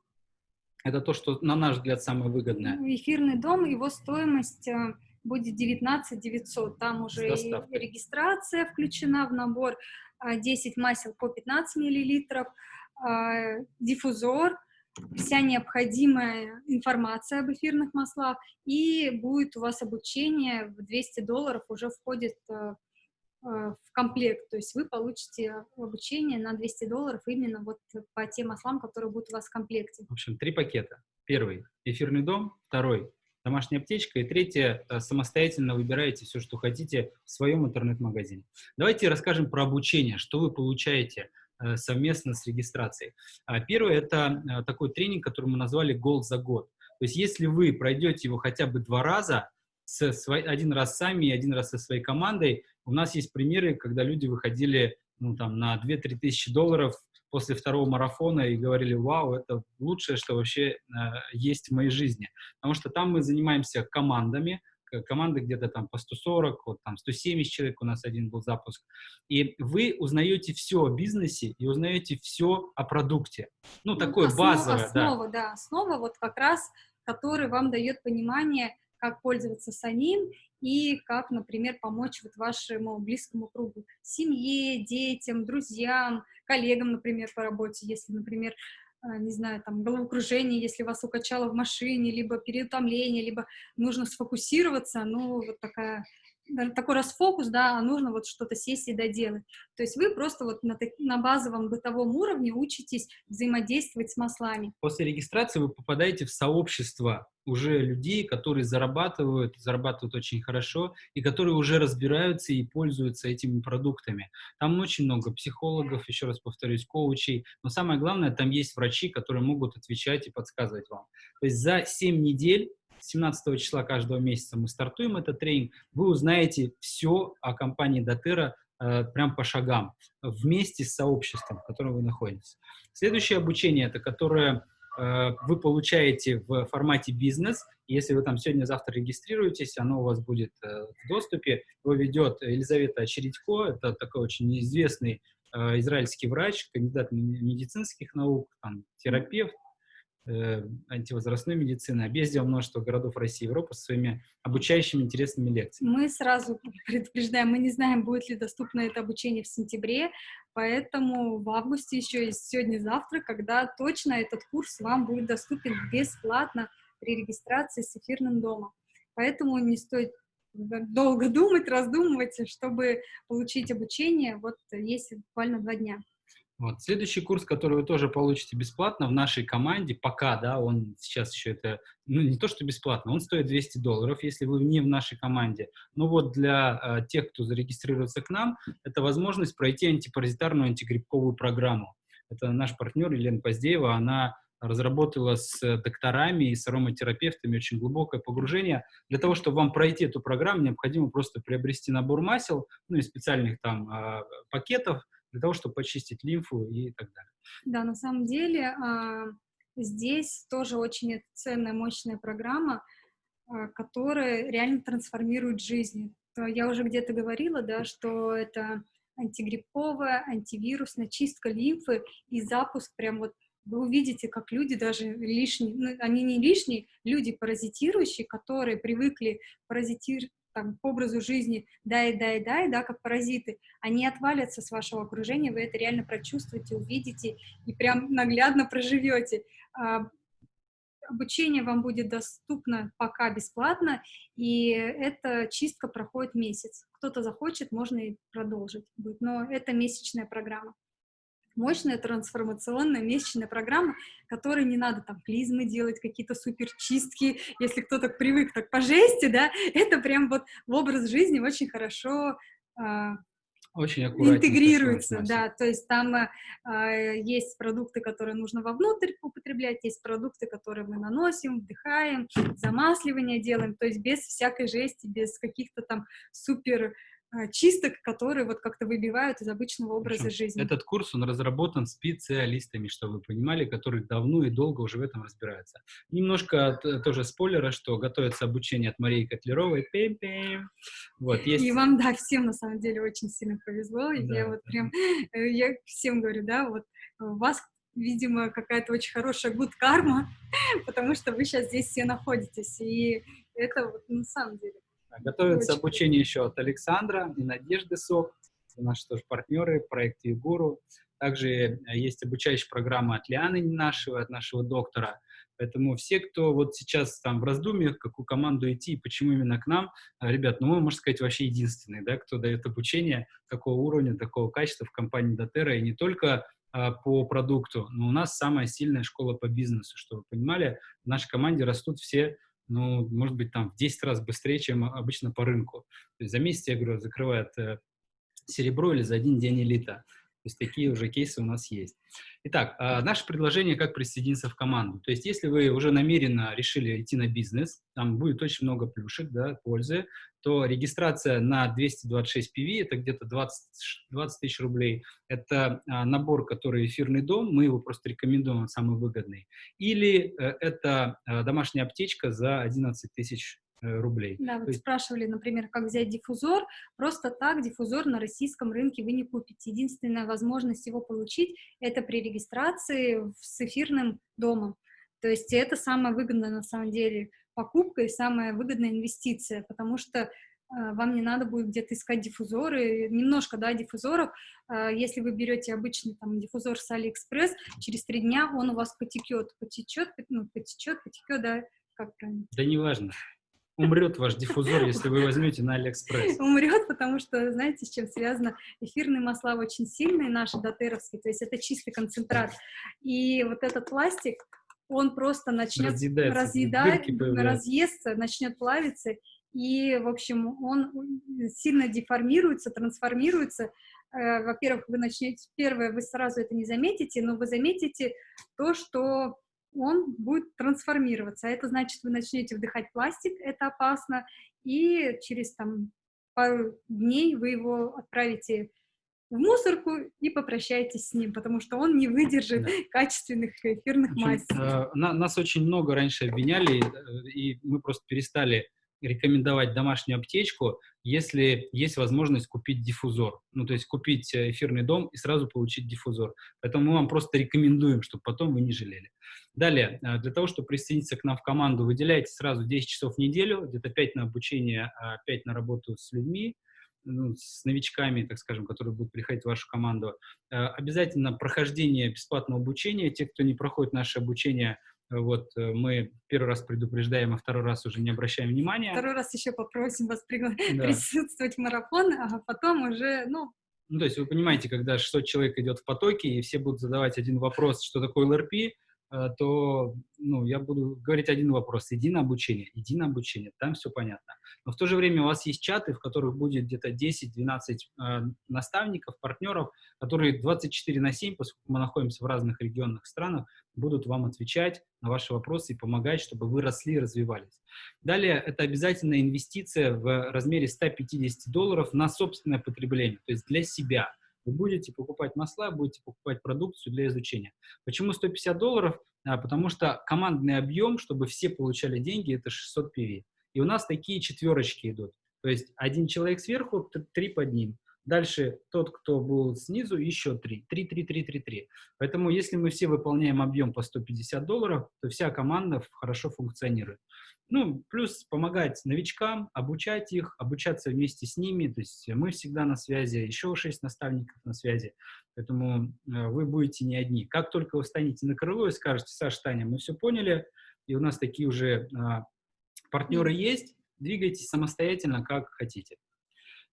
[SPEAKER 1] это то, что, на наш взгляд, самое выгодное.
[SPEAKER 2] Ну, эфирный дом, его стоимость э, будет 19 900. Там уже и регистрация включена в набор, 10 а, масел по 15 миллилитров, а, диффузор, вся необходимая информация об эфирных маслах, и будет у вас обучение в 200 долларов уже входит э, в комплект, то есть вы получите обучение на 200 долларов именно вот по тем маслам, которые будут у вас в комплекте.
[SPEAKER 1] В общем, три пакета. Первый – эфирный дом, второй – домашняя аптечка, и третье – самостоятельно выбираете все, что хотите в своем интернет-магазине. Давайте расскажем про обучение, что вы получаете э, совместно с регистрацией. А, первое – это э, такой тренинг, который мы назвали «Гол за год». То есть если вы пройдете его хотя бы два раза, с, один раз сами и один раз со своей командой, у нас есть примеры, когда люди выходили ну, там, на 2-3 тысячи долларов после второго марафона и говорили, вау, это лучшее, что вообще э, есть в моей жизни. Потому что там мы занимаемся командами, команды где-то там по 140, вот там 170 человек, у нас один был запуск. И вы узнаете все о бизнесе и узнаете все о продукте. Ну, ну такое основа, базовое.
[SPEAKER 2] Основа, да. да, основа вот как раз, который вам дает понимание, как пользоваться самим и как, например, помочь вот вашему близкому кругу, семье, детям, друзьям, коллегам, например, по работе, если, например, а, не знаю, там, головокружение, если вас укачало в машине, либо переутомление, либо нужно сфокусироваться, ну, вот такая такой расфокус, да, а нужно вот что-то сесть и доделать. То есть вы просто вот на, на базовом бытовом уровне учитесь взаимодействовать с маслами.
[SPEAKER 1] После регистрации вы попадаете в сообщество уже людей, которые зарабатывают, зарабатывают очень хорошо, и которые уже разбираются и пользуются этими продуктами. Там очень много психологов, еще раз повторюсь, коучей, но самое главное, там есть врачи, которые могут отвечать и подсказывать вам. То есть за 7 недель 17 числа каждого месяца мы стартуем этот тренинг, вы узнаете все о компании Дотера э, прям по шагам, вместе с сообществом, в котором вы находитесь. Следующее обучение, это которое э, вы получаете в формате бизнес. Если вы там сегодня-завтра регистрируетесь, оно у вас будет э, в доступе. Его ведет Елизавета Чередько, это такой очень известный э, израильский врач, кандидат медицинских наук, там, терапевт, э, антивозрастной медицины, объездил множество городов России и Европы со своими обучающими интересными лекциями.
[SPEAKER 2] Мы сразу предупреждаем, мы не знаем, будет ли доступно это обучение в сентябре, поэтому в августе еще есть сегодня-завтра, когда точно этот курс вам будет доступен бесплатно при регистрации с эфирным домом. Поэтому не стоит долго думать, раздумывать, чтобы получить обучение. Вот есть буквально два дня.
[SPEAKER 1] Вот. Следующий курс, который вы тоже получите бесплатно в нашей команде, пока, да, он сейчас еще это, ну, не то, что бесплатно, он стоит 200 долларов, если вы не в нашей команде. Но вот для э, тех, кто зарегистрируется к нам, это возможность пройти антипаразитарную антигрибковую программу. Это наш партнер Елена Поздеева, она разработала с докторами и с ароматерапевтами очень глубокое погружение. Для того, чтобы вам пройти эту программу, необходимо просто приобрести набор масел, ну и специальных там э, пакетов, для того, чтобы почистить лимфу и так далее.
[SPEAKER 2] Да, на самом деле а, здесь тоже очень ценная, мощная программа, а, которая реально трансформирует жизнь. Я уже где-то говорила, да, что это антигрипповая, антивирусная чистка лимфы и запуск прям вот вы увидите, как люди даже лишние, ну, они не лишние, люди паразитирующие, которые привыкли паразитировать, там, к образу жизни дай, дай, дай, да, как паразиты, они отвалятся с вашего окружения, вы это реально прочувствуете, увидите и прям наглядно проживете. А, обучение вам будет доступно пока бесплатно, и эта чистка проходит месяц. Кто-то захочет, можно и продолжить будет, но это месячная программа мощная трансформационная месячная программа, которой не надо там клизмы делать, какие-то суперчистки, если кто-то привык так по жести, да, это прям вот в образ жизни очень хорошо а,
[SPEAKER 1] очень
[SPEAKER 2] интегрируется, да, то есть там э, есть продукты, которые нужно вовнутрь употреблять, есть продукты, которые мы наносим, вдыхаем, замасливание делаем, то есть без всякой жести, без каких-то там супер чисток, которые вот как-то выбивают из обычного образа
[SPEAKER 1] Причем
[SPEAKER 2] жизни.
[SPEAKER 1] Этот курс, он разработан специалистами, чтобы вы понимали, которые давно и долго уже в этом разбираются. Немножко э, тоже спойлера, что готовится обучение от Марии Котлеровой. Пим -пим. Вот, есть...
[SPEAKER 2] И вам, да, всем на самом деле очень сильно повезло. Да, я вот прям, э, я всем говорю, да, вот у вас видимо, какая-то очень хорошая good карма, потому что вы сейчас здесь все находитесь, и это вот на самом деле
[SPEAKER 1] Готовится Очень обучение еще от Александра и Надежды Сок, наши тоже партнеры, проект Егуру. Также э, есть обучающая программа от Лианы нашего, от нашего доктора. Поэтому все, кто вот сейчас там в раздумьях, какую команду идти, почему именно к нам, э, ребят, ну мы, можно сказать, вообще единственные, да, кто дает обучение такого уровня, такого качества в компании Дотера, и не только а, по продукту, но у нас самая сильная школа по бизнесу, чтобы вы понимали, в нашей команде растут все ну, может быть, там в 10 раз быстрее, чем обычно по рынку. То есть за месяц, я говорю, закрывает э, серебро или за один день элита. То есть такие уже кейсы у нас есть. Итак, а, наше предложение, как присоединиться в команду. То есть если вы уже намеренно решили идти на бизнес, там будет очень много плюшек, да, пользы, то регистрация на 226 PV, это где-то 20, 20 тысяч рублей, это а, набор, который эфирный дом, мы его просто рекомендуем, он самый выгодный. Или э, это а, домашняя аптечка за 11 тысяч рублей.
[SPEAKER 2] Да, вот есть... спрашивали, например, как взять диффузор. Просто так диффузор на российском рынке вы не купите. Единственная возможность его получить – это при регистрации с эфирным домом. То есть это самая выгодная на самом деле покупка и самая выгодная инвестиция, потому что э, вам не надо будет где-то искать диффузоры, немножко, да, диффузоров. Э, если вы берете обычный там диффузор с Алиэкспресс, через три дня он у вас потекет, потечет, ну, потечет, потекет, да, как правильно?
[SPEAKER 1] Да неважно умрет ваш диффузор, если вы возьмете на Алиэкспресс.
[SPEAKER 2] Умрет, потому что, знаете, с чем связано? Эфирные масла очень сильные, наши doTERRA вские, то есть это чистый концентрат. И вот этот пластик, он просто начнет разъедать, разъесться, начнет плавиться, и, в общем, он сильно деформируется, трансформируется. Э, во-первых, вы начнете, первое, вы сразу это не заметите, но вы заметите то, что он будет трансформироваться. Это значит, вы начнете вдыхать пластик, это опасно, и через там пару дней вы его отправите в мусорку и попрощайтесь с ним, потому что он не выдержит да. качественных эфирных масел.
[SPEAKER 1] Э, на, нас очень много раньше обвиняли, э, и мы просто перестали рекомендовать домашнюю аптечку, если есть возможность купить диффузор. Ну, то есть купить э, эфирный дом и сразу получить диффузор. Поэтому мы вам просто рекомендуем, чтобы потом вы не жалели. Далее, э, для того, чтобы присоединиться к нам в команду, выделяйте сразу 10 часов в неделю, где-то 5 на обучение, 5 а на работу с людьми, ну, с новичками, так скажем, которые будут приходить в вашу команду. Э, обязательно прохождение бесплатного обучения. Те, кто не проходит наше обучение, вот э, мы первый раз предупреждаем, а второй раз уже не обращаем внимания.
[SPEAKER 2] Второй раз еще попросим вас пригла... да. присутствовать в марафон, а потом уже, ну...
[SPEAKER 1] Ну, то есть вы понимаете, когда 600 человек идет в потоке, и все будут задавать один вопрос, что такое ЛРП, то ну, я буду говорить один вопрос. Иди на обучение, иди на обучение, там все понятно. Но в то же время у вас есть чаты, в которых будет где-то 10-12 э, наставников, партнеров, которые 24 на 7, поскольку мы находимся в разных регионах странах, будут вам отвечать на ваши вопросы и помогать, чтобы вы росли и развивались. Далее, это обязательная инвестиция в размере 150 долларов на собственное потребление, то есть для себя – вы будете покупать масла, будете покупать продукцию для изучения. Почему 150 долларов? А, потому что командный объем, чтобы все получали деньги, это 600 PV. И у нас такие четверочки идут. То есть один человек сверху, три под ним. Дальше тот, кто был снизу, еще три. Три, три, три, три, три. Поэтому если мы все выполняем объем по 150 долларов, то вся команда хорошо функционирует. Ну, плюс помогать новичкам, обучать их, обучаться вместе с ними. То есть мы всегда на связи, еще шесть наставников на связи. Поэтому э, вы будете не одни. Как только вы встанете на крыло и скажете, Саша, Таня, мы все поняли, и у нас такие уже а, партнеры есть, двигайтесь самостоятельно, как хотите.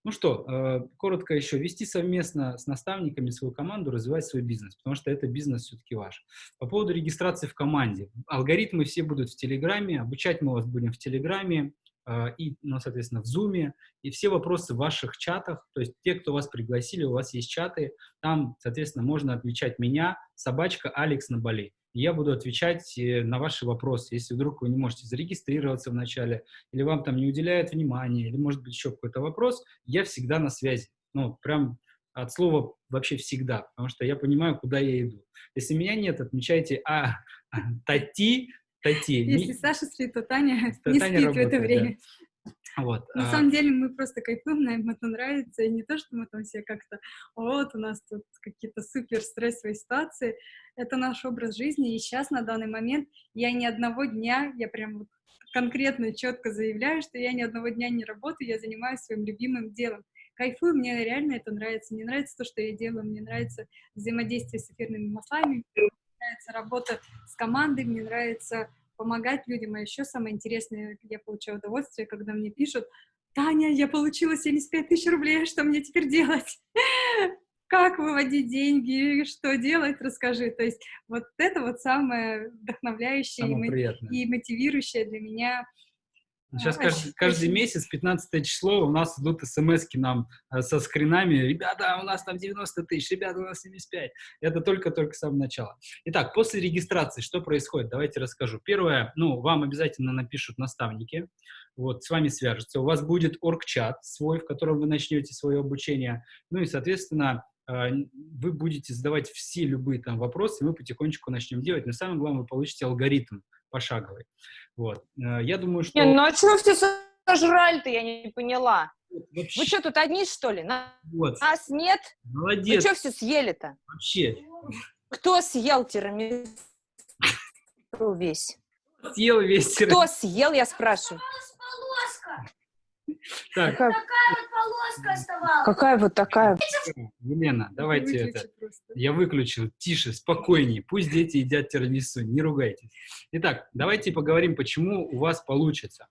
[SPEAKER 1] Ну что, э, коротко еще, вести совместно с наставниками свою команду, развивать свой бизнес, потому что это бизнес все-таки ваш. По поводу регистрации в команде. Алгоритмы все будут в Телеграме, обучать мы вас будем в Телеграме, э, и, ну, соответственно, в Зуме, и все вопросы в ваших чатах, то есть те, кто вас пригласили, у вас есть чаты, там, соответственно, можно отвечать меня, собачка Алекс на Я буду отвечать э, на ваши вопросы. Если вдруг вы не можете зарегистрироваться вначале, или вам там не уделяют внимания, или, может быть, еще какой-то вопрос, я всегда на связи. Ну, прям от слова вообще всегда, потому что я понимаю, куда я иду. Если меня нет, отмечайте «А, Тати», Тати.
[SPEAKER 2] Если Саша спит, то Таня то не Таня спит работает, в это время. Да.
[SPEAKER 1] Вот.
[SPEAKER 2] На а... самом деле мы просто кайфуем, нам это нравится, и не то, что мы там все как-то, вот, у нас тут какие-то супер стрессовые ситуации, это наш образ жизни, и сейчас, на данный момент, я ни одного дня, я прям вот конкретно, четко заявляю, что я ни одного дня не работаю, я занимаюсь своим любимым делом. Кайфую, мне реально это нравится, мне нравится то, что я делаю, мне нравится взаимодействие с эфирными маслами, мне нравится работа с командой, мне нравится помогать людям. А еще самое интересное, я получаю удовольствие, когда мне пишут, Таня, я получила 75 тысяч рублей, что мне теперь делать? Как выводить деньги, что делать, расскажи. То есть вот это вот самое вдохновляющее самое и, и мотивирующее для меня
[SPEAKER 1] Сейчас каждый, каждый месяц, 15 число, у нас идут смс нам э, со скринами. Ребята, у нас там 90 тысяч, ребята, у нас 75. Это только-только с самого начала. Итак, после регистрации что происходит? Давайте расскажу. Первое, ну, вам обязательно напишут наставники, вот, с вами свяжутся. У вас будет орг-чат свой, в котором вы начнете свое обучение. Ну и, соответственно, э, вы будете задавать все любые там вопросы, мы потихонечку начнем делать. Но самое главное, вы получите алгоритм пошаговый. Вот. Э, я думаю, что...
[SPEAKER 4] Не, ну а что все сожрали-то, я не поняла. Вообще. Вы что, тут одни, что ли? Вот. Нас нет?
[SPEAKER 1] Молодец.
[SPEAKER 4] Вы что все съели-то?
[SPEAKER 1] Вообще.
[SPEAKER 4] Кто съел тирамису весь?
[SPEAKER 1] Съел весь
[SPEAKER 4] тирамису. Кто съел, я спрашиваю?
[SPEAKER 5] Так. Какая вот полоска оставалась.
[SPEAKER 4] Какая вот такая?
[SPEAKER 1] Елена, давайте это. Просто. Я выключил. Тише, спокойнее. Пусть дети едят тирамису, не ругайтесь. Итак, давайте поговорим, почему у вас получится.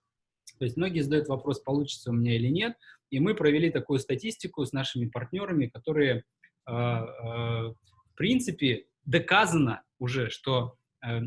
[SPEAKER 1] То есть многие задают вопрос, получится у меня или нет. И мы провели такую статистику с нашими партнерами, которые, э, э, в принципе, доказано уже, что э,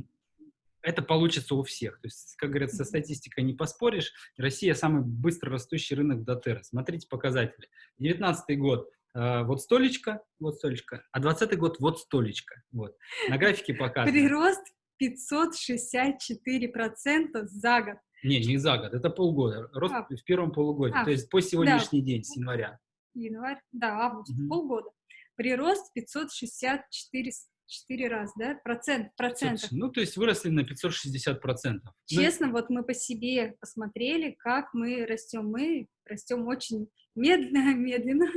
[SPEAKER 1] это получится у всех. То есть, как говорят, со статистикой не поспоришь. Россия самый быстро растущий рынок Дотера. Смотрите показатели. 19 год э, вот столечко, вот столечко, а 20 год вот столечко. Вот. На графике показано.
[SPEAKER 2] Прирост 564% за год.
[SPEAKER 1] Не, не за год, это полгода. Рост а. в первом полугодии, а, то есть по сегодняшний да. день, с января.
[SPEAKER 2] Январь, да, август, угу. полгода. Прирост 564 четыре раза, да? Процент, процентов.
[SPEAKER 1] Ну, то есть выросли на 560 процентов.
[SPEAKER 2] Ну Честно, ну, вот мы по себе посмотрели, как мы растем. Мы растем очень медленно, медленно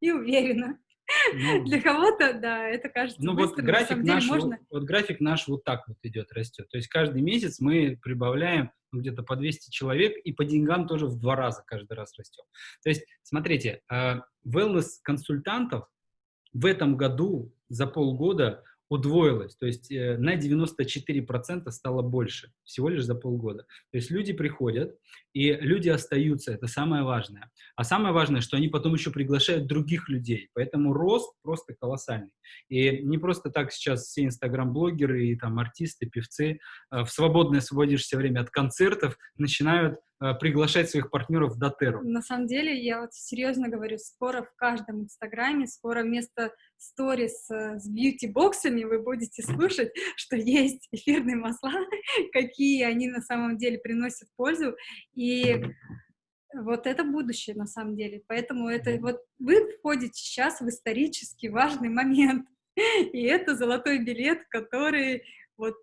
[SPEAKER 2] и уверенно. Ну, Для кого-то, да, это кажется
[SPEAKER 1] ну, быстро, вот график наш, можно... вот, вот график наш вот так вот идет, растет. То есть каждый месяц мы прибавляем ну, где-то по 200 человек, и по деньгам тоже в два раза каждый раз растем. То есть, смотрите, э, wellness-консультантов в этом году за полгода удвоилось, то есть э, на 94% стало больше, всего лишь за полгода. То есть люди приходят, и люди остаются, это самое важное. А самое важное, что они потом еще приглашают других людей, поэтому рост просто колоссальный. И не просто так сейчас все инстаграм-блогеры и там артисты, певцы э, в свободное освободившееся время от концертов начинают приглашать своих партнеров в Дотеру?
[SPEAKER 2] На самом деле, я вот серьезно говорю, скоро в каждом инстаграме, скоро вместо сторис э, с бьюти-боксами вы будете слушать, что есть эфирные масла, какие они на самом деле приносят пользу, и вот это будущее на самом деле. Поэтому это вот вы входите сейчас в исторически важный момент, и это золотой билет, который вот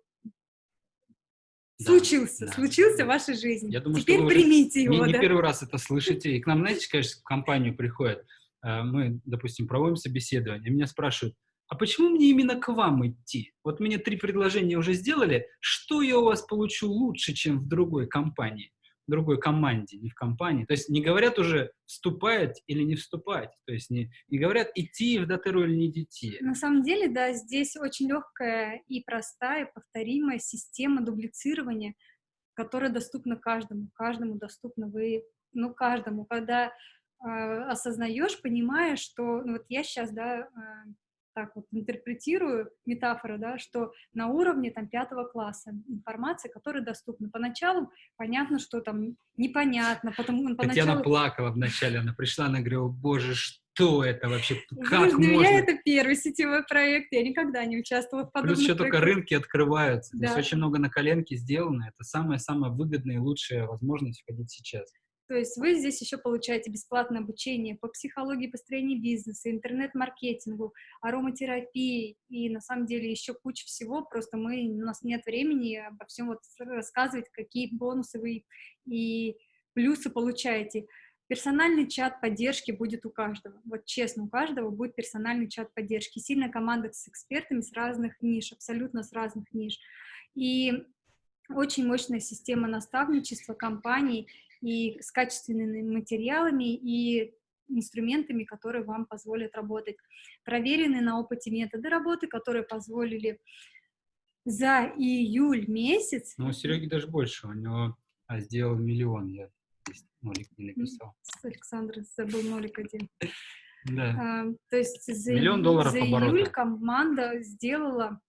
[SPEAKER 2] случился, да, случился да. в вашей жизни. Я думаю, Теперь что примите его.
[SPEAKER 1] Не,
[SPEAKER 2] да?
[SPEAKER 1] не первый раз это слышите. И к нам, знаете, конечно, в компанию приходят, э, мы, допустим, проводим собеседование, меня спрашивают, а почему мне именно к вам идти? Вот мне три предложения уже сделали, что я у вас получу лучше, чем в другой компании? Другой команде, не в компании. То есть не говорят уже вступать или не вступать, то есть не, не говорят идти в дотеру или не идти.
[SPEAKER 2] На самом деле, да, здесь очень легкая и простая, повторимая система дублицирования, которая доступна каждому. Каждому доступна вы, ну, каждому. Когда э, осознаешь, понимаешь, что, ну, вот я сейчас, да, э, так вот интерпретирую метафору, да, что на уровне там пятого класса информация, которая доступна. Поначалу понятно, что там непонятно, потому
[SPEAKER 1] поначалу... Татьяна плакала вначале, она пришла, она говорила, боже, что это вообще, как
[SPEAKER 2] Для
[SPEAKER 1] можно?
[SPEAKER 2] меня это первый сетевой проект, я никогда не участвовала в подобных
[SPEAKER 1] Плюс еще
[SPEAKER 2] проектах.
[SPEAKER 1] только рынки открываются,
[SPEAKER 2] да.
[SPEAKER 1] здесь очень много на коленке сделано, это самая-самая выгодная и лучшая возможность входить сейчас.
[SPEAKER 2] То есть вы здесь еще получаете бесплатное обучение по психологии построения бизнеса, интернет-маркетингу, ароматерапии и на самом деле еще куча всего. Просто мы, у нас нет времени обо всем вот рассказывать, какие бонусы вы и плюсы получаете. Персональный чат поддержки будет у каждого. Вот честно, у каждого будет персональный чат поддержки. Сильная команда с экспертами с разных ниш, абсолютно с разных ниш. И очень мощная система наставничества компаний и с качественными материалами и инструментами, которые вам позволят работать. Проверенные на опыте методы работы, которые позволили за июль месяц...
[SPEAKER 1] Ну, у Сереги даже больше, у него а, сделал миллион, я нолик не написал.
[SPEAKER 2] Александр забыл нолик один.
[SPEAKER 1] Да.
[SPEAKER 2] А, то есть за,
[SPEAKER 1] Миллион долларов
[SPEAKER 2] за
[SPEAKER 1] оборота.
[SPEAKER 2] июль команда сделала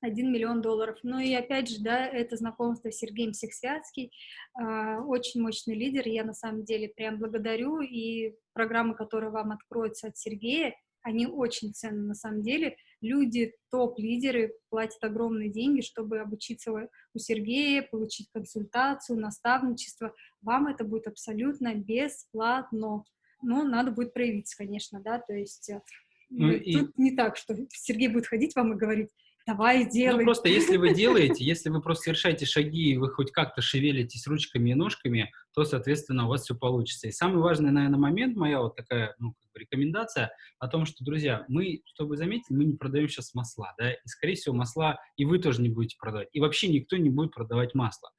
[SPEAKER 2] 1 миллион долларов. Ну и опять же, да, это знакомство с Сергеем Сексвятский, э, очень мощный лидер, я на самом деле прям благодарю, и программы, которые вам откроются от Сергея, они очень ценны на самом деле. Люди, топ-лидеры платят огромные деньги, чтобы обучиться у Сергея, получить консультацию, наставничество. Вам это будет абсолютно бесплатно. Но надо будет проявиться, конечно, да, то есть
[SPEAKER 1] Ну
[SPEAKER 2] тут
[SPEAKER 1] и-
[SPEAKER 2] не так, что Сергей будет ходить вам и говорить, давай, делай.
[SPEAKER 1] Ну, просто если вы делаете, если вы просто совершаете шаги, и вы хоть как-то шевелитесь ручками и ножками, то, соответственно, у вас все получится. И самый важный, наверное, момент, моя вот такая, ну, как бы рекомендация о том, что, друзья, мы, чтобы вы заметили, мы не продаем сейчас масла, да, и, скорее всего, масла и вы тоже не будете продавать, и вообще никто не будет продавать масло.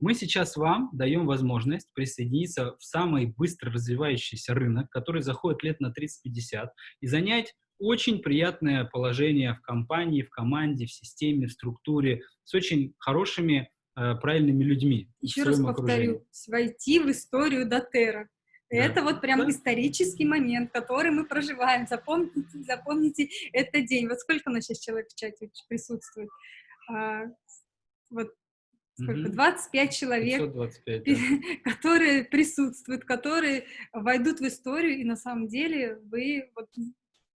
[SPEAKER 1] Мы сейчас вам даем возможность присоединиться в самый быстро развивающийся рынок, который заходит лет на 30-50, и занять очень приятное положение в компании, в команде, в системе, в структуре, с очень хорошими, э, правильными людьми.
[SPEAKER 2] Еще раз повторю, войти в историю Дотера.
[SPEAKER 1] Да.
[SPEAKER 2] Это вот прям
[SPEAKER 1] Да.
[SPEAKER 2] исторический момент, который мы проживаем. Запомните, запомните этот день. Вот сколько у нас сейчас человек в чате присутствует? А, вот сколько?
[SPEAKER 1] Мгм.
[SPEAKER 2] 25 человек,
[SPEAKER 1] 525, да.
[SPEAKER 2] которые присутствуют, которые войдут в историю, и на самом деле вы вот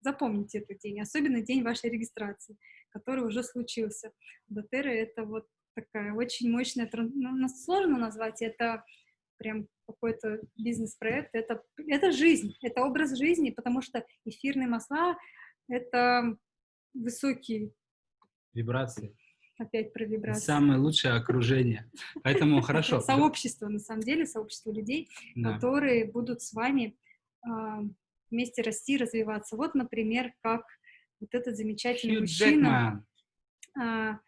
[SPEAKER 2] запомните этот день, особенно день вашей регистрации, который уже случился. Дотера — это вот такая очень мощная, ну, нас сложно назвать, это прям какой-то бизнес-проект, это, это жизнь, это образ жизни, потому что эфирные масла — это высокий,
[SPEAKER 1] Вибрации.
[SPEAKER 2] опять про вибрации.
[SPEAKER 1] Самое лучшее окружение. Поэтому хорошо.
[SPEAKER 2] Сообщество, на самом деле, сообщество людей, которые будут с вами а, вместе расти, развиваться. Вот, например, как вот этот замечательный
[SPEAKER 1] Хью
[SPEAKER 2] мужчина
[SPEAKER 1] Джекман.
[SPEAKER 2] а,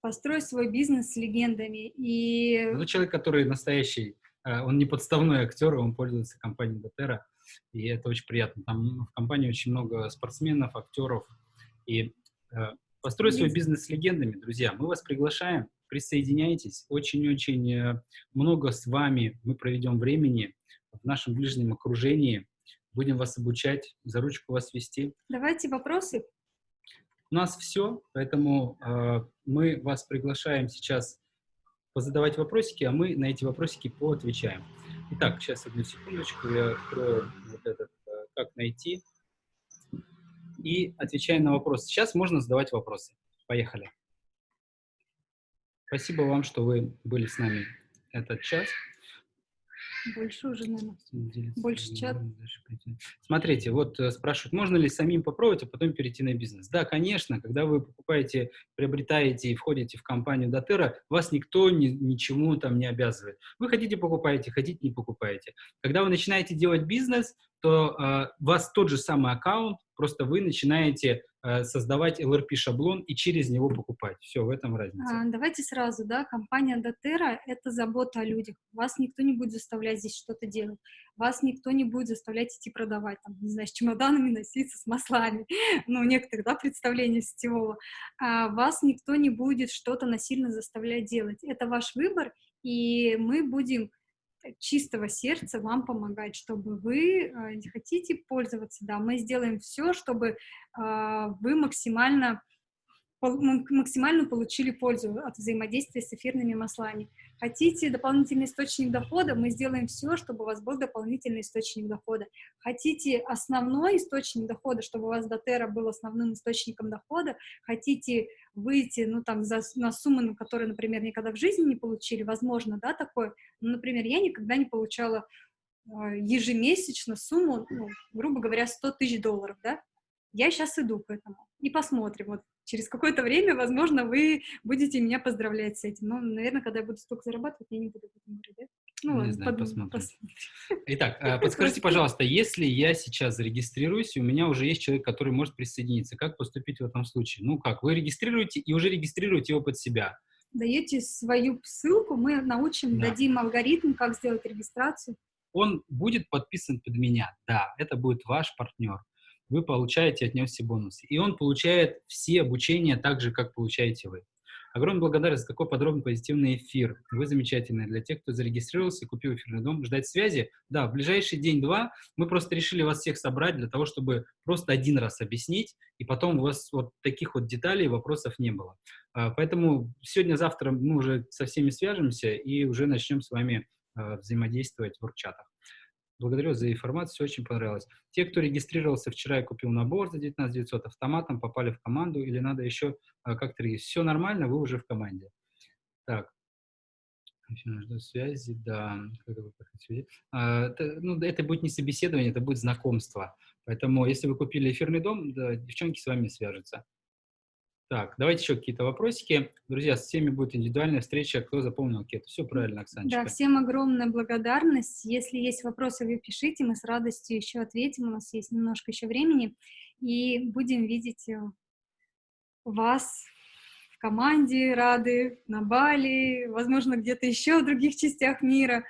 [SPEAKER 2] построить свой бизнес с легендами. И
[SPEAKER 1] Это человек, который настоящий, э, он не подставной актер, он пользуется компанией Дотера, и это очень приятно. Там в компании очень много спортсменов, актеров, и э, построй свой бизнес с легендами, друзья. Мы вас приглашаем, присоединяйтесь. Очень-очень э, много с вами мы проведем времени в нашем ближнем окружении. Будем вас обучать, за ручку вас вести.
[SPEAKER 2] давайте вопросы.
[SPEAKER 1] У нас все, поэтому э, мы вас приглашаем сейчас позадавать вопросики, а мы на эти вопросики поотвечаем. Итак, сейчас одну секундочку, я открою вот этот, э, как найти, и отвечаем на вопросы. Сейчас можно задавать вопросы. Поехали. Спасибо вам, что вы были с нами этот час.
[SPEAKER 2] Больше уже, наверное. Больше чат.
[SPEAKER 1] Смотрите, вот э, спрашивают, можно ли самим попробовать, а потом перейти на бизнес? Да, конечно, когда вы покупаете, приобретаете и входите в компанию Дотера, вас никто ни, ничему там не обязывает. Вы хотите покупаете, хотите не покупаете. Когда вы начинаете делать бизнес, то э, вас тот же самый аккаунт просто вы начинаете э, создавать LRP-шаблон и через него покупать. Все, в этом разница.
[SPEAKER 2] А, давайте сразу, да, компания Дотера — это забота о людях. Вас никто не будет заставлять здесь что-то делать. Вас никто не будет заставлять идти продавать, там, не знаю, с чемоданами носиться, с маслами. Ну, у некоторых, да, представления сетевого. А вас никто не будет что-то насильно заставлять делать. Это ваш выбор, и мы будем чистого сердца вам помогать, чтобы вы э, хотите пользоваться, да, мы сделаем все, чтобы э, вы максимально максимально получили пользу от взаимодействия с эфирными маслами. Хотите дополнительный источник дохода, мы сделаем все, чтобы у вас был дополнительный источник дохода. Хотите основной источник дохода, чтобы у вас Дотера был основным источником дохода, хотите выйти, ну, там, за, на суммы, на которые, например, никогда в жизни не получили, возможно, да, такое, ну, например, я никогда не получала э, ежемесячно сумму, ну, грубо говоря, 100 тысяч долларов, да, я сейчас иду к этому. И посмотрим. Вот через какое-то время, возможно, вы будете меня поздравлять с этим. Но, наверное, когда я буду столько зарабатывать, я не буду об этом говорить, да?
[SPEAKER 1] Ну, не знаю, посмотрим. посмотрим. Итак, э, подскажите, пожалуйста, если я сейчас зарегистрируюсь, и у меня уже есть человек, который может присоединиться, как поступить в этом случае? Ну как, вы регистрируете и уже регистрируете его под себя?
[SPEAKER 2] Даете свою ссылку, мы научим, да. дадим алгоритм, как сделать регистрацию.
[SPEAKER 1] Он будет подписан под меня, да, это будет ваш партнер вы получаете от него все бонусы. И он получает все обучения так же, как получаете вы. Огромная благодарность за такой подробный позитивный эфир. Вы замечательные. Для тех, кто зарегистрировался и купил эфирный дом, ждать связи. Да, в ближайший день-два мы просто решили вас всех собрать для того, чтобы просто один раз объяснить, и потом у вас вот таких вот деталей, вопросов не было. А, поэтому сегодня-завтра мы уже со всеми свяжемся и уже начнем с вами а, взаимодействовать в воркчатах. Благодарю за информацию, очень понравилось. Те, кто регистрировался вчера и купил набор за 19 900, автоматом попали в команду или надо еще а, как-то регистрировать? Все нормально, вы уже в команде. Так. Жду связи, да. А, это, ну, это будет не собеседование, это будет знакомство. Поэтому, если вы купили эфирный дом, да, девчонки с вами свяжутся. Так, давайте еще какие-то вопросики. Друзья, с всеми будет индивидуальная встреча. Кто запомнил кету? Все правильно, Оксаночка.
[SPEAKER 2] Да, всем огромная благодарность. Если есть вопросы, вы пишите, мы с радостью еще ответим. У нас есть немножко еще времени. И будем видеть э, вас в команде, рады на Бали, возможно, где-то еще в других частях мира.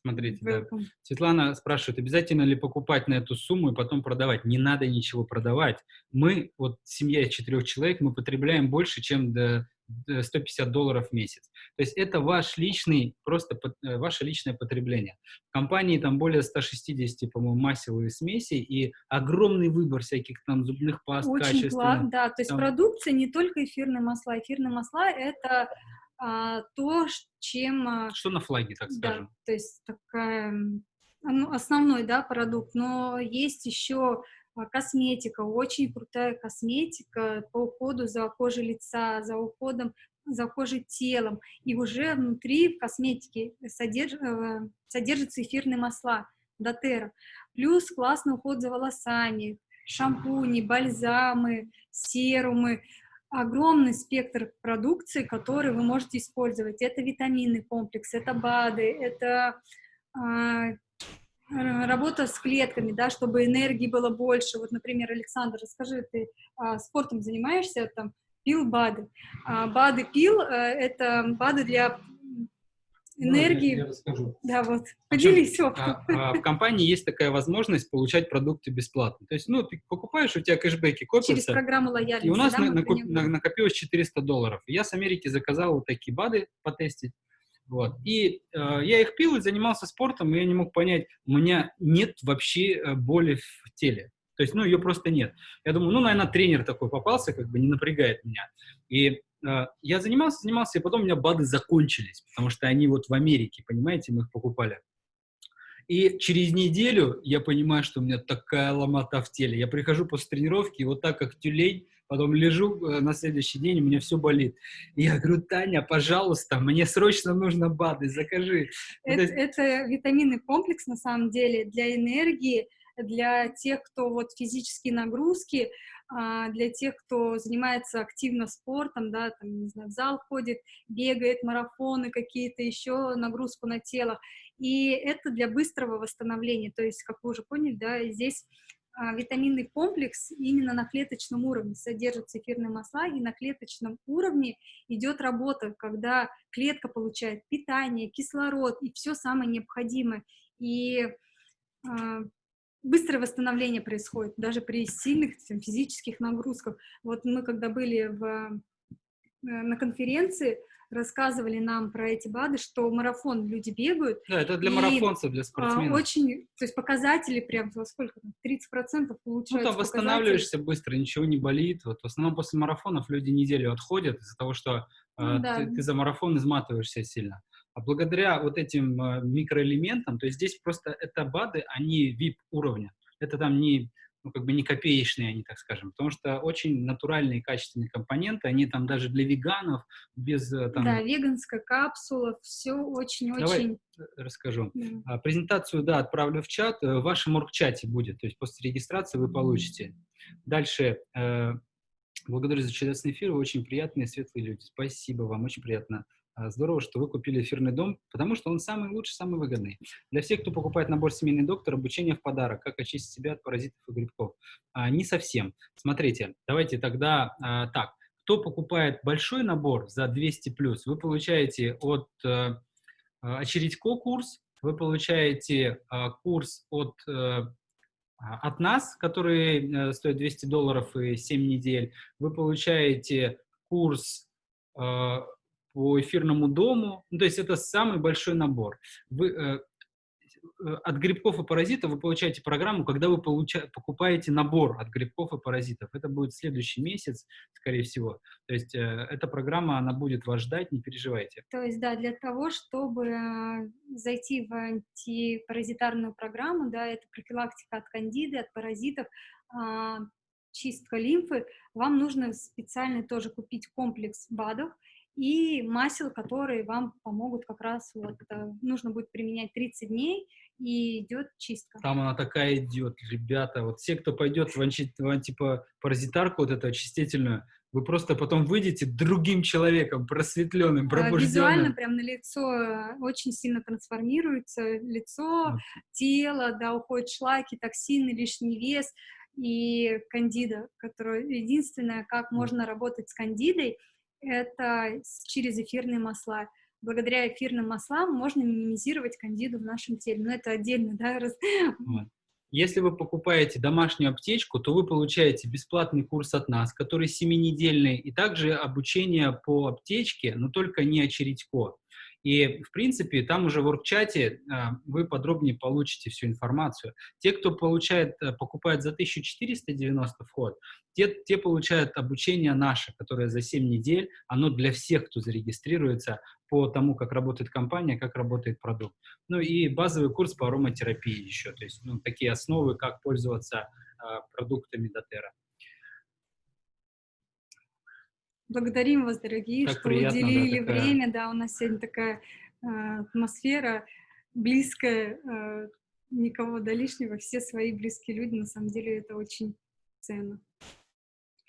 [SPEAKER 1] Смотрите, да. Светлана спрашивает, обязательно ли покупать на эту сумму и потом продавать? Не надо ничего продавать. Мы, вот семья из четырех человек, мы потребляем больше, чем до 150 долларов в месяц. То есть это ваш личный, просто э, ваше личное потребление. В компании там более 160, по-моему, масел смесей и огромный выбор всяких там зубных паст,
[SPEAKER 2] Очень качественных. да, то есть там... продукция не только эфирные масла. Эфирные масла — это а, то, чем... А,
[SPEAKER 1] Что на флаге, так скажем?
[SPEAKER 2] Да, то есть такая, ну, основной, да, продукт, но есть еще а, косметика, очень крутая косметика по уходу за кожей лица, за уходом за кожей телом, и уже внутри в косметике содерж, э, содержатся эфирные масла, дотера, плюс классный уход за волосами, шампуни, бальзамы, серумы, огромный спектр продукции, который вы можете использовать. Это витаминный комплекс, это БАДы, это э, работа с клетками, да, чтобы энергии было больше. Вот, например, Александр, расскажи, ты э, спортом занимаешься, там, пил БАДы. А, БАДы пил, э, это БАДы для энергии. Я, я расскажу. Да, вот. Поделись
[SPEAKER 1] опытом. А, а, в компании есть такая возможность получать продукты бесплатно. То есть, ну, ты покупаешь, у тебя кэшбэки копятся.
[SPEAKER 2] Через программу лояльности.
[SPEAKER 1] И у нас да, на, накоп, на, накопилось 400 долларов. Я с Америки заказал вот такие БАДы потестить. Вот. И э, я их пил и занимался спортом, и я не мог понять, у меня нет вообще э, боли в теле. То есть, ну, ее просто нет. Я думаю, ну, наверное, тренер такой попался, как бы не напрягает меня. И я занимался, занимался, и потом у меня БАДы закончились, потому что они вот в Америке, понимаете, мы их покупали. И через неделю я понимаю, что у меня такая ломота в теле. Я прихожу после тренировки, и вот так, как тюлень, потом лежу э, на следующий день, у меня все болит. И я говорю, Таня, пожалуйста, мне срочно нужно БАДы, закажи.
[SPEAKER 2] Это, это... это витаминный комплекс, на самом деле, для энергии, для тех, кто вот физические нагрузки, а, для тех, кто занимается активно спортом, да, там, не знаю, в зал ходит, бегает, марафоны какие-то, еще нагрузку на тело. И это для быстрого восстановления. То есть, как вы уже поняли, да, здесь а, витаминный комплекс именно на клеточном уровне содержатся эфирные масла, и на клеточном уровне идет работа, когда клетка получает питание, кислород и все самое необходимое. И а, быстрое восстановление происходит, даже при сильных физических нагрузках. Вот мы когда были в, э, на конференции, рассказывали нам про эти БАДы, что марафон люди бегают.
[SPEAKER 1] Да, это для марафонцев, для а, спортсменов.
[SPEAKER 2] Очень, то есть показатели прям, сколько там, 30% улучшаются. Ну,
[SPEAKER 1] там восстанавливаешься быстро, ничего не болит. Вот в основном после марафонов люди неделю отходят из-за того, что ну, э, да. ты, ты за марафон изматываешься сильно. А благодаря вот этим э, микроэлементам, то есть здесь просто это БАДы, они VIP уровня. Это там не ну, как бы не копеечные они, так скажем, потому что очень натуральные качественные компоненты, они там даже для веганов, без э, там...
[SPEAKER 2] Да, веганская капсула, все очень-очень...
[SPEAKER 1] Расскажу. Mm. А, презентацию, да, отправлю в чат, э, в вашем оргчате будет, то есть после регистрации вы получите. Дальше, благодарю за чудесный эфир, вы очень приятные, светлые люди. Спасибо вам, очень приятно здорово, что вы купили эфирный дом, потому что он самый лучший, самый выгодный. Для всех, кто покупает набор «Семейный доктор», обучение в подарок, как очистить себя от паразитов и грибков. А, не совсем. Смотрите, давайте тогда а, так. Кто покупает большой набор за 200+, плюс, вы получаете от а, Очередько курс, вы получаете а, курс от а, от нас, который э, стоит 200 долларов и 7 недель, вы получаете курс по эфирному дому. Ну, то есть это самый большой набор. Вы, э, э, от грибков и паразитов вы получаете программу, когда вы получа, покупаете набор от грибков и паразитов. Это будет следующий месяц, скорее всего. То есть э, эта программа, она будет вас ждать, не переживайте.
[SPEAKER 2] То есть, да, для того, чтобы э, зайти в антипаразитарную программу, да, это профилактика от кандиды, от паразитов, э, чистка лимфы, вам нужно специально тоже купить комплекс БАДов, и масел, которые вам помогут как раз, вот, э, нужно будет применять 30 дней, и идет чистка.
[SPEAKER 1] Там она такая идет, ребята, вот все, кто пойдет в, анти, в антипаразитарку, вот эту очистительную, вы просто потом выйдете другим человеком, просветленным, а, пробужденным.
[SPEAKER 2] Визуально прям на лицо э, очень сильно трансформируется, лицо, вот. тело, да, уходят шлаки, токсины, лишний вес и кандида, которая единственное, как можно работать с кандидой, это через эфирные масла. Благодаря эфирным маслам можно минимизировать кандиду в нашем теле. Но это отдельно, да? Раз...
[SPEAKER 1] Если вы покупаете домашнюю аптечку, то вы получаете бесплатный курс от нас, который семинедельный, и также обучение по аптечке, но только не очередько. И, в принципе, там уже в оргчате а, вы подробнее получите всю информацию. Те, кто получает, э, покупает за 1490 вход, те, те получают обучение наше, которое за 7 недель, оно для всех, кто зарегистрируется по тому, как работает компания, как работает продукт. Ну и базовый курс по ароматерапии еще, то есть ну, такие основы, как пользоваться э, продуктами Дотера.
[SPEAKER 2] Благодарим вас, дорогие,
[SPEAKER 1] так
[SPEAKER 2] что
[SPEAKER 1] приятно,
[SPEAKER 2] уделили
[SPEAKER 1] да, такая...
[SPEAKER 2] время. Да, у нас сегодня такая э, атмосфера близкая, э, никого до лишнего, все свои близкие люди, на самом деле это очень ценно.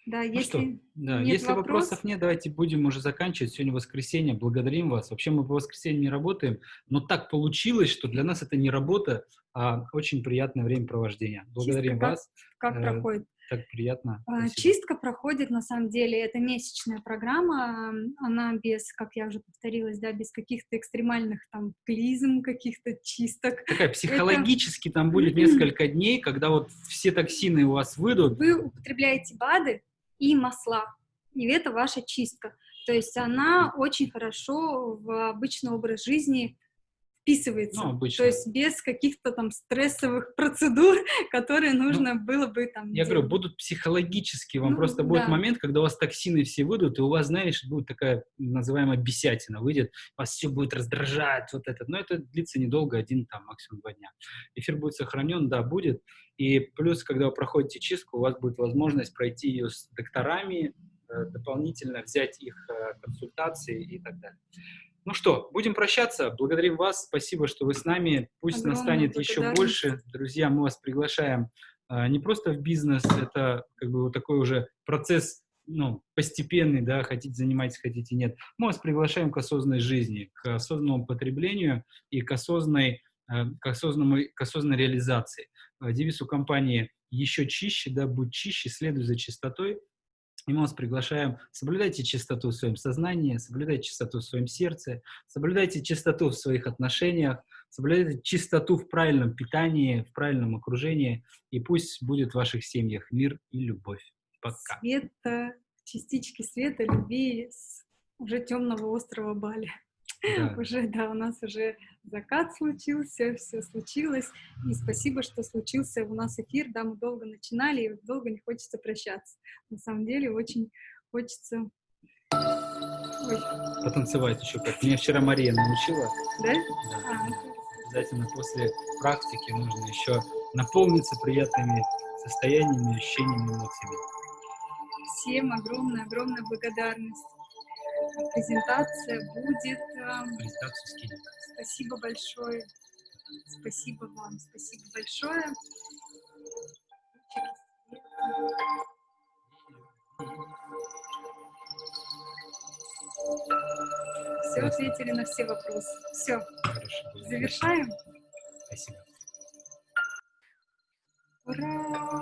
[SPEAKER 1] Да, ну если, что, да, нет если вопрос... вопросов нет, давайте будем уже заканчивать. Сегодня воскресенье, благодарим вас. Вообще мы по воскресенье не работаем, но так получилось, что для нас это не работа, а очень приятное времяпровождение. Благодарим
[SPEAKER 2] Чистка
[SPEAKER 1] вас.
[SPEAKER 2] Как, как э, проходит?
[SPEAKER 1] Так приятно.
[SPEAKER 2] А, Спасибо. Чистка проходит, на самом деле, это месячная программа, она без, как я уже повторилась, да, без каких-то экстремальных там клизм, каких-то чисток.
[SPEAKER 1] Такая психологически это... там будет несколько дней, когда вот все токсины у вас выйдут.
[SPEAKER 2] Вы употребляете БАДы и масла, и это ваша чистка. То есть она очень хорошо в обычный образ жизни вписывается. Ну, обычно. То есть без каких-то там стрессовых процедур, которые ну, нужно ну, было бы там
[SPEAKER 1] Я делать. говорю, будут психологические, вам ну, просто будет да. момент, когда у вас токсины все выйдут, и у вас, знаешь, будет такая называемая бесятина, выйдет, вас все будет раздражать, вот это. Но это длится недолго, один там, максимум два дня. Эфир будет сохранен, да, будет. И плюс, когда вы проходите чистку, у вас будет возможность пройти ее с докторами, э, дополнительно взять их э, консультации и так далее. Ну что, будем прощаться. Благодарим вас. Спасибо, что вы с нами. Пусть Огромное настанет еще больше. Друзья, мы вас приглашаем а, не просто в бизнес, это как бы вот такой уже процесс ну, постепенный, да, хотите занимайтесь, хотите нет. Мы вас приглашаем к осознанной жизни, к осознанному потреблению и к осознанной, э, к осознанной, к осознанной реализации. Девиз у компании еще чище, да, будь чище, следуй за чистотой. И мы вас приглашаем, соблюдайте чистоту в своем сознании, соблюдайте чистоту в своем сердце, соблюдайте чистоту в своих отношениях, соблюдайте чистоту в правильном питании, в правильном окружении, и пусть будет в ваших семьях мир и любовь. Пока.
[SPEAKER 2] Света, частички света, любви с уже темного острова Бали.
[SPEAKER 1] Да.
[SPEAKER 2] Уже, да, у нас уже закат случился, все случилось. И спасибо, что случился у нас эфир. Да, мы долго начинали, и долго не хочется прощаться. На самом деле очень хочется... Ой,
[SPEAKER 1] Потанцевать еще как. Меня вчера Мария научила.
[SPEAKER 2] да?
[SPEAKER 1] Да.
[SPEAKER 2] А, ну,
[SPEAKER 1] Обязательно после практики нужно еще наполниться приятными состояниями, ощущениями, эмоциями.
[SPEAKER 2] всем огромная-огромная благодарность презентация будет. Эм,
[SPEAKER 1] Презентацию скинем.
[SPEAKER 2] Спасибо большое. Спасибо вам, спасибо большое. Все, ответили на все вопросы. Все,
[SPEAKER 1] Хорошо,
[SPEAKER 2] завершаем.
[SPEAKER 1] Спасибо. Ура!